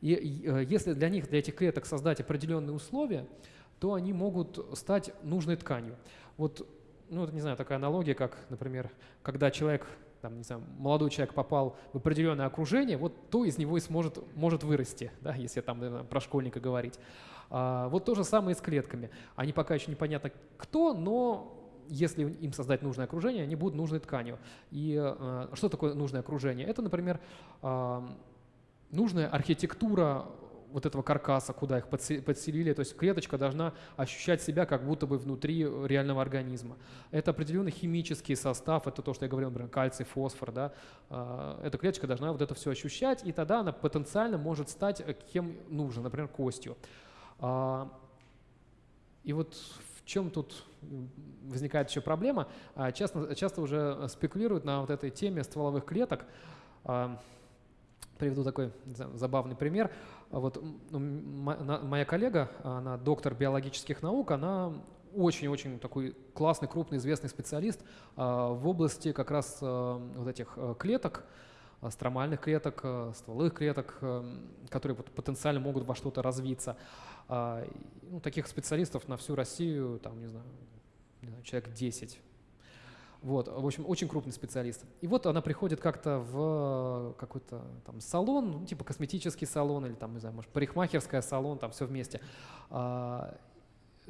И э, если для них, для этих клеток создать определенные условия, то они могут стать нужной тканью. Вот, ну, не знаю, такая аналогия, как, например, когда человек, там, не знаю, молодой человек попал в определенное окружение, вот то из него и сможет, может вырасти, да, если там наверное, про школьника говорить. А, вот то же самое и с клетками. Они пока еще непонятно кто, но если им создать нужное окружение, они будут нужной тканью. И э, что такое нужное окружение? Это, например, а, нужная архитектура вот этого каркаса, куда их подселили. То есть клеточка должна ощущать себя как будто бы внутри реального организма. Это определенный химический состав, это то, что я говорил, например, кальций, фосфор. Да? А, эта клеточка должна вот это все ощущать, и тогда она потенциально может стать кем нужно, например, костью. А, и вот в чем тут возникает еще проблема? Часто, часто уже спекулируют на вот этой теме стволовых клеток. Приведу такой забавный пример. Вот моя коллега, она доктор биологических наук, она очень-очень такой классный, крупный, известный специалист а, в области как раз а, вот этих а, клеток, стромальных клеток, стволовых клеток, которые потенциально могут во что-то развиться. Ну, таких специалистов на всю Россию, там, не знаю, человек 10 вот, в общем, очень крупный специалист. И вот она приходит как-то в какой-то там салон, ну, типа косметический салон или там, не знаю, может, парикмахерская салон, там все вместе.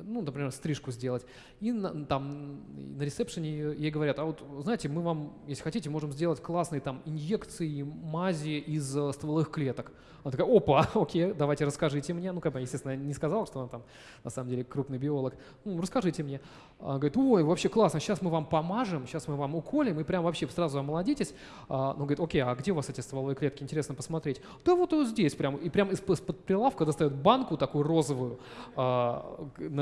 А, ну, например, стрижку сделать. И на, там на ресепшене ей говорят, а вот, знаете, мы вам, если хотите, можем сделать классные там инъекции, мази из э, стволовых клеток. Она такая, опа, [LAUGHS] окей, давайте расскажите мне. Ну, как бы, естественно, не сказала, что она там на самом деле крупный биолог. Ну, расскажите мне. Она говорит, ой, вообще классно, сейчас мы вам помажем, сейчас мы вам уколем, и прям вообще сразу омолодитесь. А, ну, говорит, окей, а где у вас эти стволовые клетки? Интересно посмотреть. Да вот, вот здесь прям. И прям из-под прилавка достает банку такую розовую,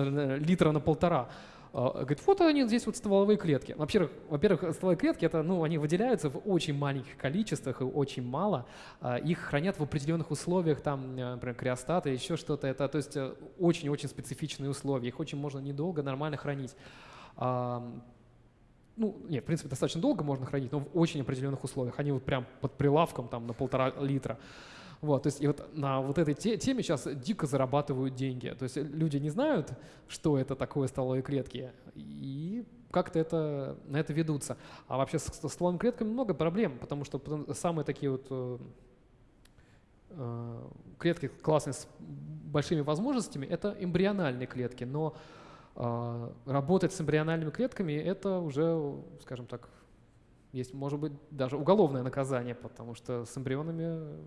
а, литра на полтора. А, говорит, вот они здесь вот стволовые клетки. Во-первых, во-первых, стволовые клетки, это, ну, они выделяются в очень маленьких количествах и очень мало. А, их хранят в определенных условиях, там, э, например, криостат или еще что-то. Это, то есть, э, очень-очень специфичные условия. Их очень можно недолго нормально хранить. Ну, нет, в принципе, достаточно долго можно хранить, но в очень определенных условиях. Они вот прям под прилавком там на полтора литра. Вот, то есть и вот на вот этой теме сейчас дико зарабатывают деньги. То есть люди не знают, что это такое стволовые клетки, и как-то это, на это ведутся. А вообще с, стволовыми клетками много проблем, потому что самые такие вот э, э, клетки классные с большими возможностями — это эмбриональные клетки, но э, работать с эмбриональными клетками — это уже, скажем так, есть, может быть, даже уголовное наказание, потому что с эмбрионами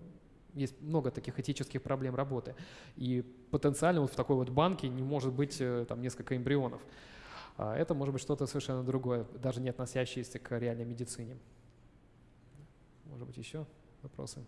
есть много таких этических проблем работы. И потенциально вот в такой вот банке не может быть э, там несколько эмбрионов. А это может быть что-то совершенно другое, даже не относящееся к реальной медицине. Может быть, еще вопросы?